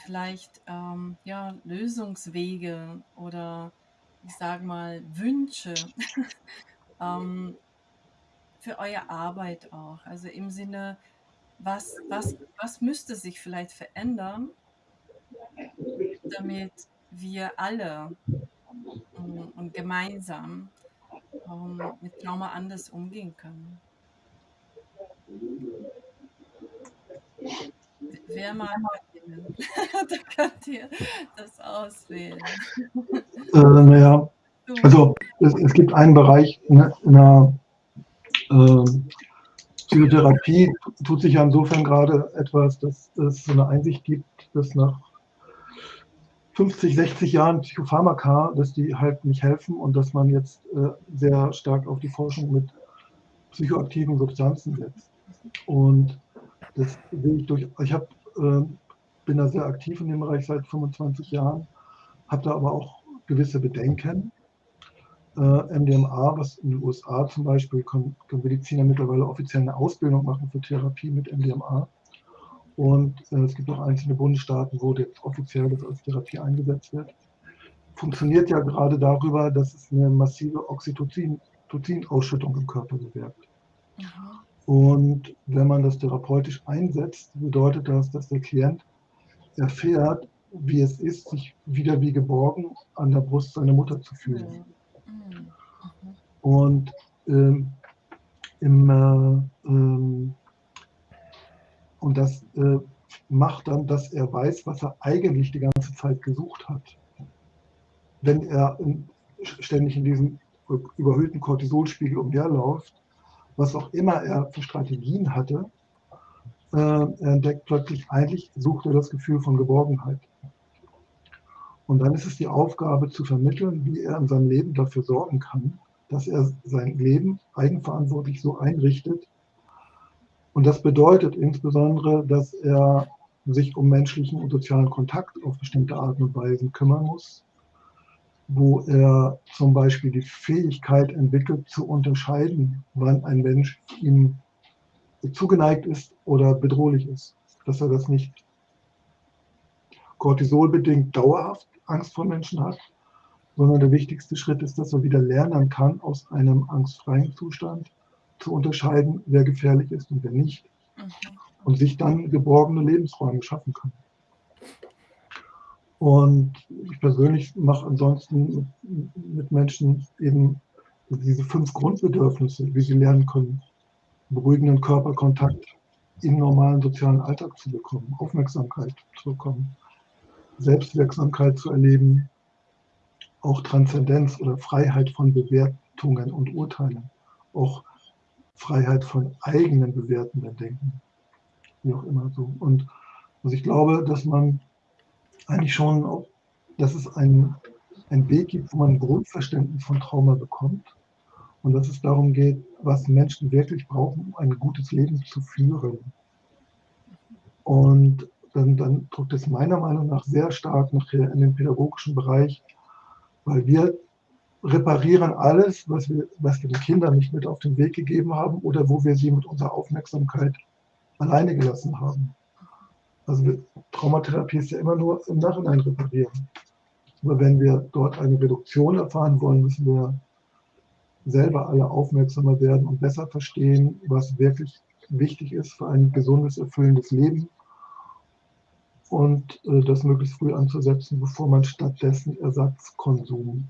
vielleicht ähm, ja, Lösungswege oder ich sage mal, Wünsche ähm, für eure Arbeit auch? Also im Sinne, was, was, was müsste sich vielleicht verändern, damit wir alle ähm, und gemeinsam ähm, mit Trauma anders umgehen können? Wer mag beginnen? da könnt ihr das auswählen. Äh, naja, also es, es gibt einen Bereich in, der- in der äh, Psychotherapie, tut sich ja insofern gerade etwas, dass es so eine Einsicht gibt, dass nach 50, 60 Jahren Psychopharmaka, dass die halt nicht helfen und dass man jetzt äh, sehr stark auf die Forschung mit psychoaktiven Substanzen setzt. Und das sehe ich durch, ich hab, äh, bin da sehr aktiv in dem Bereich seit 25 Jahren, habe da aber auch gewisse Bedenken. Äh, MDMA, was in den USA zum Beispiel, können, können Mediziner mittlerweile offiziell eine Ausbildung machen für Therapie mit MDMA. Und äh, es gibt auch einzelne Bundesstaaten, wo jetzt offiziell das als Therapie eingesetzt wird. Funktioniert ja gerade darüber, dass es eine massive Oxytocin- Tocin-Ausschüttung im Körper bewirkt. Und wenn man das therapeutisch einsetzt, bedeutet das, dass der Klient erfährt, wie es ist, sich wieder wie geborgen an der Brust seiner Mutter zu fühlen. Mhm. Mhm. Und ähm, im, äh, ähm, und das äh, macht dann, dass er weiß, was er eigentlich die ganze Zeit gesucht hat. Wenn er in, ständig in diesem überhöhten Cortisolspiegel umherläuft, was auch immer er für Strategien hatte, äh, er entdeckt plötzlich, eigentlich sucht er das Gefühl von Geborgenheit. Und dann ist es die Aufgabe zu vermitteln, wie er in seinem Leben dafür sorgen kann, dass er sein Leben eigenverantwortlich so einrichtet. Und das bedeutet insbesondere, dass er sich um menschlichen und sozialen Kontakt auf bestimmte Arten und Weisen kümmern muss, wo er zum Beispiel die Fähigkeit entwickelt, zu unterscheiden, wann ein Mensch ihm zugeneigt ist oder bedrohlich ist. Dass er das nicht cortisolbedingt dauerhaft Angst vor Menschen hat, sondern der wichtigste Schritt ist, dass er wieder lernen kann, aus einem angstfreien Zustand zu unterscheiden, wer gefährlich ist und wer nicht. Mhm. Und sich dann geborgene Lebensräume schaffen kann. Und ich persönlich mache ansonsten mit, mit Menschen eben diese fünf Grundbedürfnisse, wie sie lernen können, beruhigenden Körperkontakt im normalen sozialen Alltag zu bekommen, Aufmerksamkeit zu bekommen, Selbstwirksamkeit zu erleben, auch Transzendenz oder Freiheit von Bewertungen und Urteilen, auch Freiheit von eigenen bewertenden Denken, wie auch immer so. Und also ich glaube, dass man eigentlich schon, dass es einen, einen Weg gibt, wo man ein Grundverständnis von Trauma bekommt und dass es darum geht, was Menschen wirklich brauchen, um ein gutes Leben zu führen. Und dann, dann drückt es meiner Meinung nach sehr stark nachher in den pädagogischen Bereich, weil wir reparieren alles, was wir, was wir den Kindern nicht mit auf den Weg gegeben haben oder wo wir sie mit unserer Aufmerksamkeit alleine gelassen haben. Also Traumatherapie ist ja immer nur im Nachhinein reparieren. Aber wenn wir dort eine Reduktion erfahren wollen, müssen wir selber alle aufmerksamer werden und besser verstehen, was wirklich wichtig ist für ein gesundes, erfüllendes Leben und äh, das möglichst früh anzusetzen, bevor man stattdessen Ersatzkonsum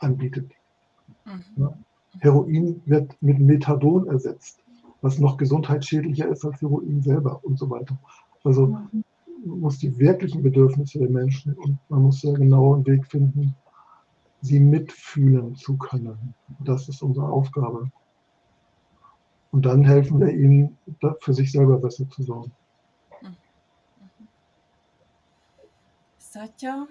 anbietet. Mhm. Heroin wird mit Methadon ersetzt, was noch gesundheitsschädlicher ist als Heroin selber und so weiter. Also man muss die wirklichen Bedürfnisse der Menschen und man muss sehr genau einen Weg finden, sie mitfühlen zu können. Das ist unsere Aufgabe. Und dann helfen wir ihnen, da- für sich selber besser zu sorgen. Satya?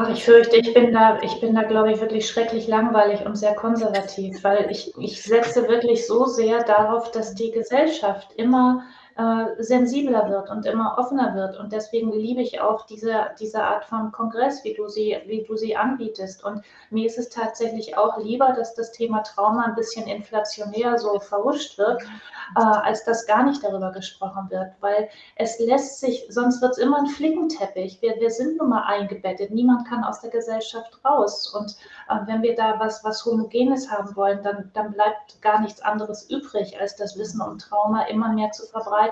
Ach, ich fürchte, ich bin da, ich bin da, glaube ich, wirklich schrecklich langweilig und sehr konservativ, weil ich, ich setze wirklich so sehr darauf, dass die Gesellschaft immer äh, sensibler wird und immer offener wird. Und deswegen liebe ich auch diese, diese Art von Kongress, wie du, sie, wie du sie anbietest. Und mir ist es tatsächlich auch lieber, dass das Thema Trauma ein bisschen inflationär so verhuscht wird, äh, als dass gar nicht darüber gesprochen wird. Weil es lässt sich, sonst wird es immer ein Flickenteppich. Wir, wir sind nun mal eingebettet. Niemand kann aus der Gesellschaft raus. Und äh, wenn wir da was, was Homogenes haben wollen, dann, dann bleibt gar nichts anderes übrig, als das Wissen um Trauma immer mehr zu verbreiten.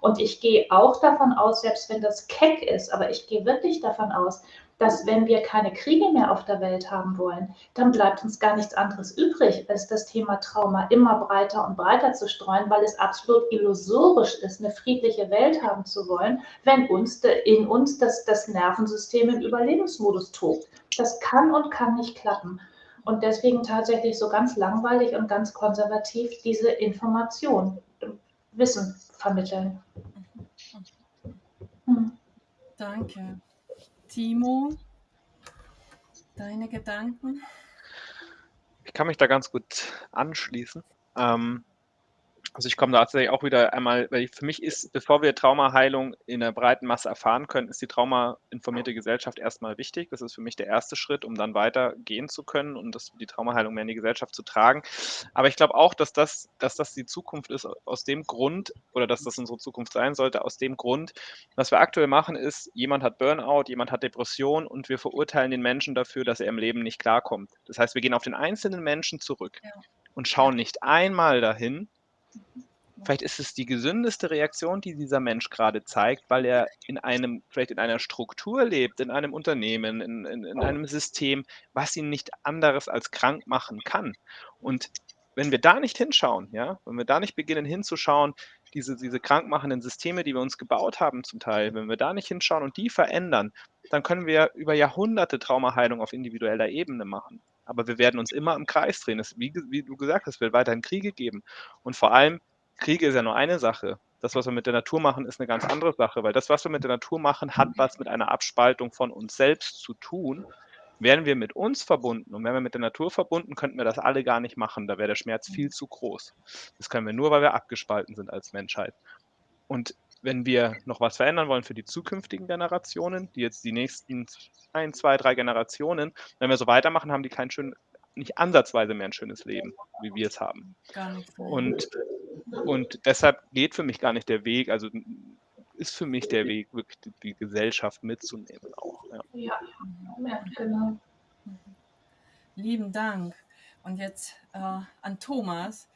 Und ich gehe auch davon aus, selbst wenn das keck ist, aber ich gehe wirklich davon aus, dass wenn wir keine Kriege mehr auf der Welt haben wollen, dann bleibt uns gar nichts anderes übrig, als das Thema Trauma immer breiter und breiter zu streuen, weil es absolut illusorisch ist, eine friedliche Welt haben zu wollen, wenn uns in uns das, das Nervensystem im Überlebensmodus tobt. Das kann und kann nicht klappen. Und deswegen tatsächlich so ganz langweilig und ganz konservativ diese Information, Wissen vermitteln. Hm. Danke. Timo, deine Gedanken? Ich kann mich da ganz gut anschließen. Ähm, also ich komme da tatsächlich auch wieder einmal, weil für mich ist, bevor wir Traumaheilung in der breiten Masse erfahren können, ist die traumainformierte Gesellschaft erstmal wichtig. Das ist für mich der erste Schritt, um dann weitergehen zu können und das, die Traumaheilung mehr in die Gesellschaft zu tragen. Aber ich glaube auch, dass das, dass das die Zukunft ist, aus dem Grund, oder dass das unsere Zukunft sein sollte, aus dem Grund, was wir aktuell machen, ist, jemand hat Burnout, jemand hat Depression und wir verurteilen den Menschen dafür, dass er im Leben nicht klarkommt. Das heißt, wir gehen auf den einzelnen Menschen zurück ja. und schauen nicht einmal dahin, Vielleicht ist es die gesündeste Reaktion, die dieser Mensch gerade zeigt, weil er in einem, vielleicht in einer Struktur lebt, in einem Unternehmen, in, in, in einem System, was ihn nicht anderes als krank machen kann. Und wenn wir da nicht hinschauen, ja, wenn wir da nicht beginnen hinzuschauen, diese, diese krankmachenden Systeme, die wir uns gebaut haben zum Teil, wenn wir da nicht hinschauen und die verändern, dann können wir über Jahrhunderte Traumaheilung auf individueller Ebene machen. Aber wir werden uns immer im Kreis drehen. Es, wie, wie du gesagt hast, es wird weiterhin Kriege geben. Und vor allem, Kriege ist ja nur eine Sache. Das, was wir mit der Natur machen, ist eine ganz andere Sache, weil das, was wir mit der Natur machen, hat was mit einer Abspaltung von uns selbst zu tun. Wären wir mit uns verbunden und wären wir mit der Natur verbunden, könnten wir das alle gar nicht machen. Da wäre der Schmerz viel zu groß. Das können wir nur, weil wir abgespalten sind als Menschheit. Und wenn wir noch was verändern wollen für die zukünftigen Generationen, die jetzt die nächsten ein, zwei, drei Generationen, wenn wir so weitermachen, haben die kein schön, nicht ansatzweise mehr ein schönes Leben, wie wir es haben. Und, und deshalb geht für mich gar nicht der Weg, also ist für mich der Weg, wirklich die, die Gesellschaft mitzunehmen auch. Ja. ja, ja genau. Lieben Dank. Und jetzt äh, an Thomas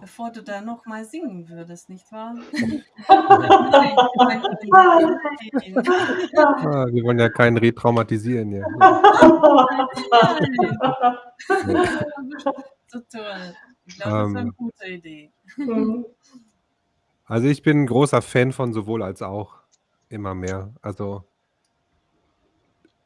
bevor du da noch mal singen würdest, nicht wahr? ah, wir wollen ja keinen retraumatisieren. Ja. so toll. Ich glaube, das ist eine ähm. gute Idee. Also ich bin ein großer Fan von sowohl als auch immer mehr. Also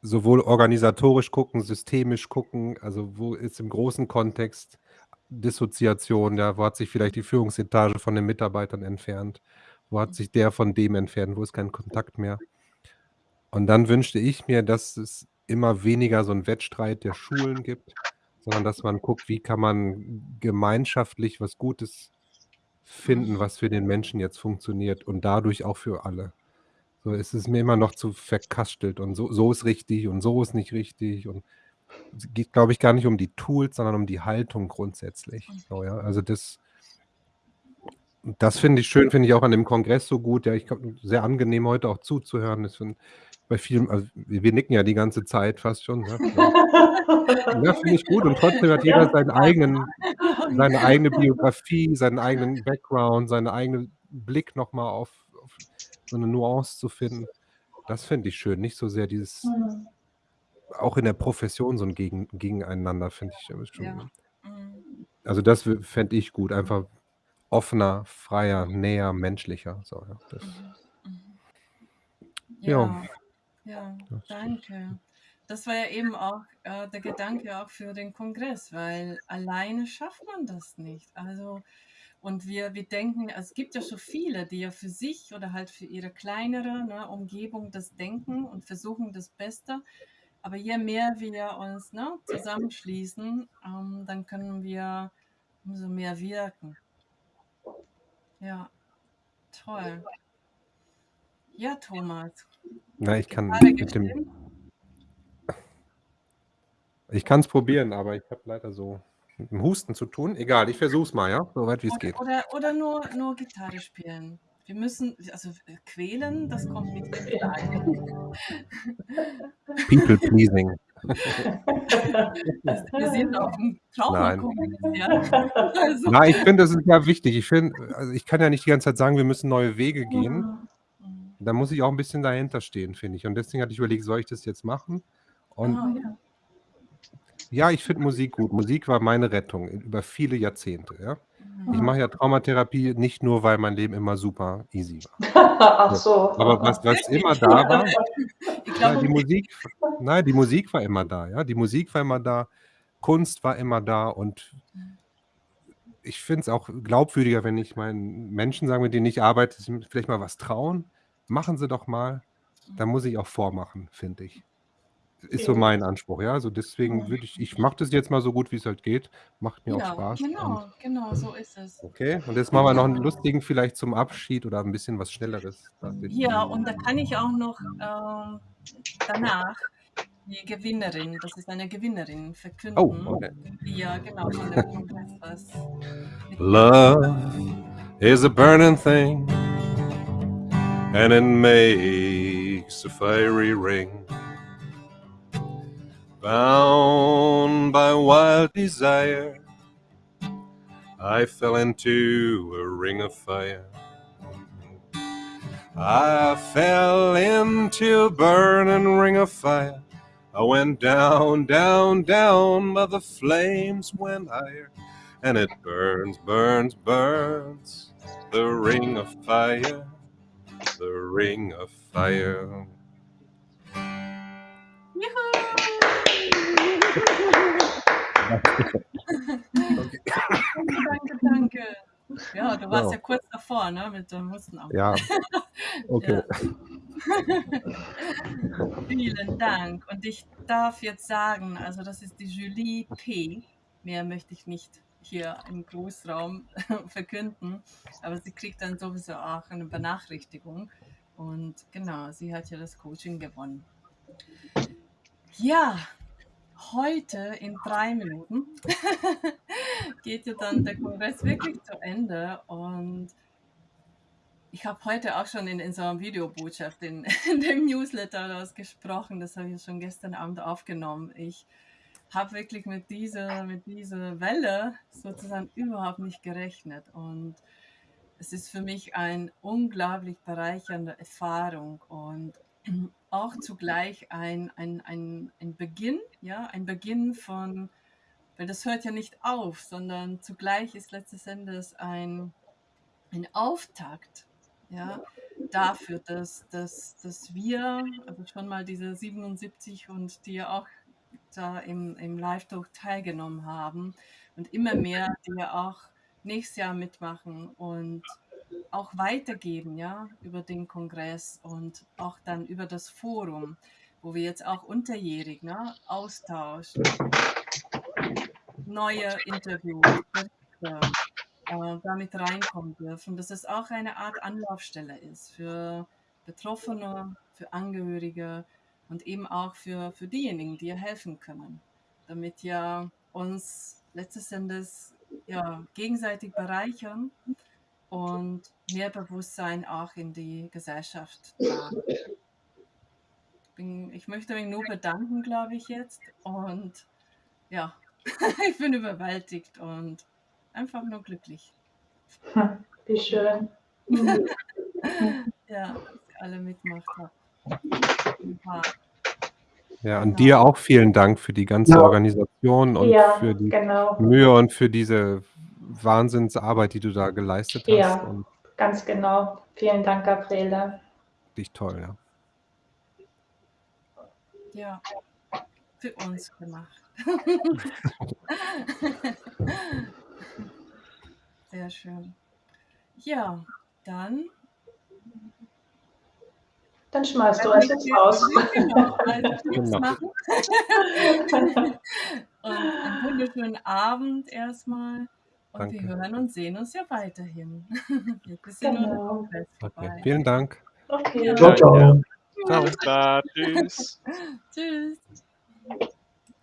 sowohl organisatorisch gucken, systemisch gucken, also wo ist im großen Kontext Dissoziation, ja, wo hat sich vielleicht die Führungsetage von den Mitarbeitern entfernt? Wo hat sich der von dem entfernt? Wo ist kein Kontakt mehr? Und dann wünschte ich mir, dass es immer weniger so einen Wettstreit der Schulen gibt, sondern dass man guckt, wie kann man gemeinschaftlich was Gutes finden, was für den Menschen jetzt funktioniert und dadurch auch für alle. So ist es mir immer noch zu verkastelt und so, so ist richtig und so ist nicht richtig und es geht, glaube ich, gar nicht um die Tools, sondern um die Haltung grundsätzlich. Mhm. So, ja. Also das, das finde ich schön, finde ich auch an dem Kongress so gut. Ja, ich sehr angenehm heute auch zuzuhören. Das find, bei vielen, also wir, wir, nicken ja die ganze Zeit fast schon. Ne? Ja, finde ich gut. Und trotzdem hat jeder seinen eigenen, seine eigene Biografie, seinen eigenen Background, seinen eigenen Blick nochmal auf, auf so eine Nuance zu finden. Das finde ich schön. Nicht so sehr dieses mhm auch in der Profession so ein Gegen Gegeneinander, finde ich schon. Ja. Mhm. Also das fände ich gut, einfach offener, freier, näher, menschlicher. So, ja, das, mhm. mhm. ja. ja, ja danke. Das war ja eben auch äh, der Gedanke auch für den Kongress, weil alleine schafft man das nicht. Also und wir, wir denken, es gibt ja schon viele, die ja für sich oder halt für ihre kleinere ne, Umgebung das denken und versuchen das Beste. Aber je mehr wir uns ne, zusammenschließen, ähm, dann können wir umso mehr wirken. Ja. toll. Ja, Thomas. Na, ich kann mit dem ich kann's probieren, aber ich habe leider so mit dem Husten zu tun. Egal, ich versuche es mal, ja, soweit wie's Oder geht. oder oder nur nur Gitarre spielen. Wir müssen also, äh, quälen, das kommt Frage. People pleasing. Wir wir sind auf'm Nein. Trauma-Kongres, ja? Also Nein, ich finde, das ist ja wichtig. Ich finde also, ich kann ja nicht die ganze Zeit sagen, wir müssen neue Wege gehen. Mhm. Da muss ich auch 'n bisschen dahinter stehen, finde ich. Und deswegen hatte ich überlegt, soll ich das jetzt machen? Und Ah, ja. Ja, ich finde Musik gut. Musik war meine Rettung über viele Jahrzehnte, ja? Ich Mhm. mache ja Traumatherapie nicht nur, weil mein Leben immer super easy war. Ach so. Aber was was immer da war ja, die Musik nein, die Musik war immer da, ja? Die Musik war immer da, Kunst war immer da und ich finde es auch glaubwürdiger, wenn ich meinen Menschen sage, mit denen ich arbeite, vielleicht mal was trauen. Machen sie doch mal. Da muss ich auch vormachen, finde ich. Ist so mein Anspruch, ja? Also, deswegen würde ich ich mache das jetzt mal so gut, wie's halt geht. Macht mir auch Ja, Spaß und genau, genau, so ist es. okay. Und jetzt machen wir noch 'n lustigen vielleicht zum Abschied oder 'n bisschen was Schnelleres. Ja, und da kann ich auch noch, ähm, danach die Gewinnerin das ist eine Gewinnerin Oh, verkünden, okay. die ja genau von dem Kongress was mitgemacht hat. Love is a burning thing, and it makes a fiery ring. Bound by wild desire, I fell into a ring of fire. I fell into a burning ring of fire. I went down, down, down, but the flames went higher. And it burns, burns, burns, the ring of fire, the ring of fire. Danke, danke, danke. Ja, du warst So. ja kurz davor, ne, mit dem Hustenanfall. Ja, okay. Ja. Vielen Dank. Und ich darf jetzt sagen, also das ist die Julie P. Mehr möchte ich nicht hier im Großraum verkünden, aber sie kriegt dann sowieso auch eine Benachrichtigung. Und genau, sie hat ja das Coaching gewonnen. Ja, heute in drei Minuten geht ja dann der Kongress wirklich zu Ende und ich habe heute auch schon in, in so einer Videobotschaft in, in dem Newsletter daraus gesprochen, das habe ich schon gestern Abend aufgenommen. Ich habe wirklich mit dieser, mit dieser Welle sozusagen überhaupt nicht gerechnet und es ist für mich eine unglaublich bereichernde Erfahrung und auch zugleich ein, ein, ein, ein Beginn, ja, ein Beginn von, weil das hört ja nicht auf, sondern zugleich ist letztes Endes ein, ein Auftakt, ja, dafür, dass, dass, dass wir, also schon mal diese 77 und die ja auch da im, im Live-Talk teilgenommen haben und immer mehr, die ja auch nächstes Jahr mitmachen und auch weitergeben, ja, über den Kongress und auch dann über das Forum, wo wir jetzt auch unterjährig, ne, Austausch, neue Interviews, Berichte, äh, damit reinkommen dürfen, dass es auch eine Art Anlaufstelle ist für Betroffene, für Angehörige und eben auch für, für diejenigen, die ihr helfen können, damit ja uns letztes Endes ja, gegenseitig bereichern und mehr Bewusstsein auch in die Gesellschaft tragen. Bin, ich möchte mich nur bedanken, glaube ich, jetzt. Und ja, ich bin überwältigt und einfach nur glücklich. Wie schön. Ja, dass ihr alle mitmacht habt. Ja, Ja, an Genau. dir auch vielen Dank für die ganze Ja. Organisation und Ja, für die genau. Mühe und für diese Wahnsinnsarbeit, die du da geleistet hast Ja. und Ganz genau. Vielen Dank, Gabriele. dich toll, ja. ja, für uns gemacht. Sehr schön. Ja, dann Dann schmeißt du uns jetzt raus. Genau, also Genau. machen. Und einen wunderschönen Abend erstmal. Und wir Danke. hören und sehen uns ja weiterhin. Jetzt ist ja nur Genau. Okay, vorbei. vielen Dank. Okay. Ciao, ciao. Alles klar. Tschüss. Tschüss.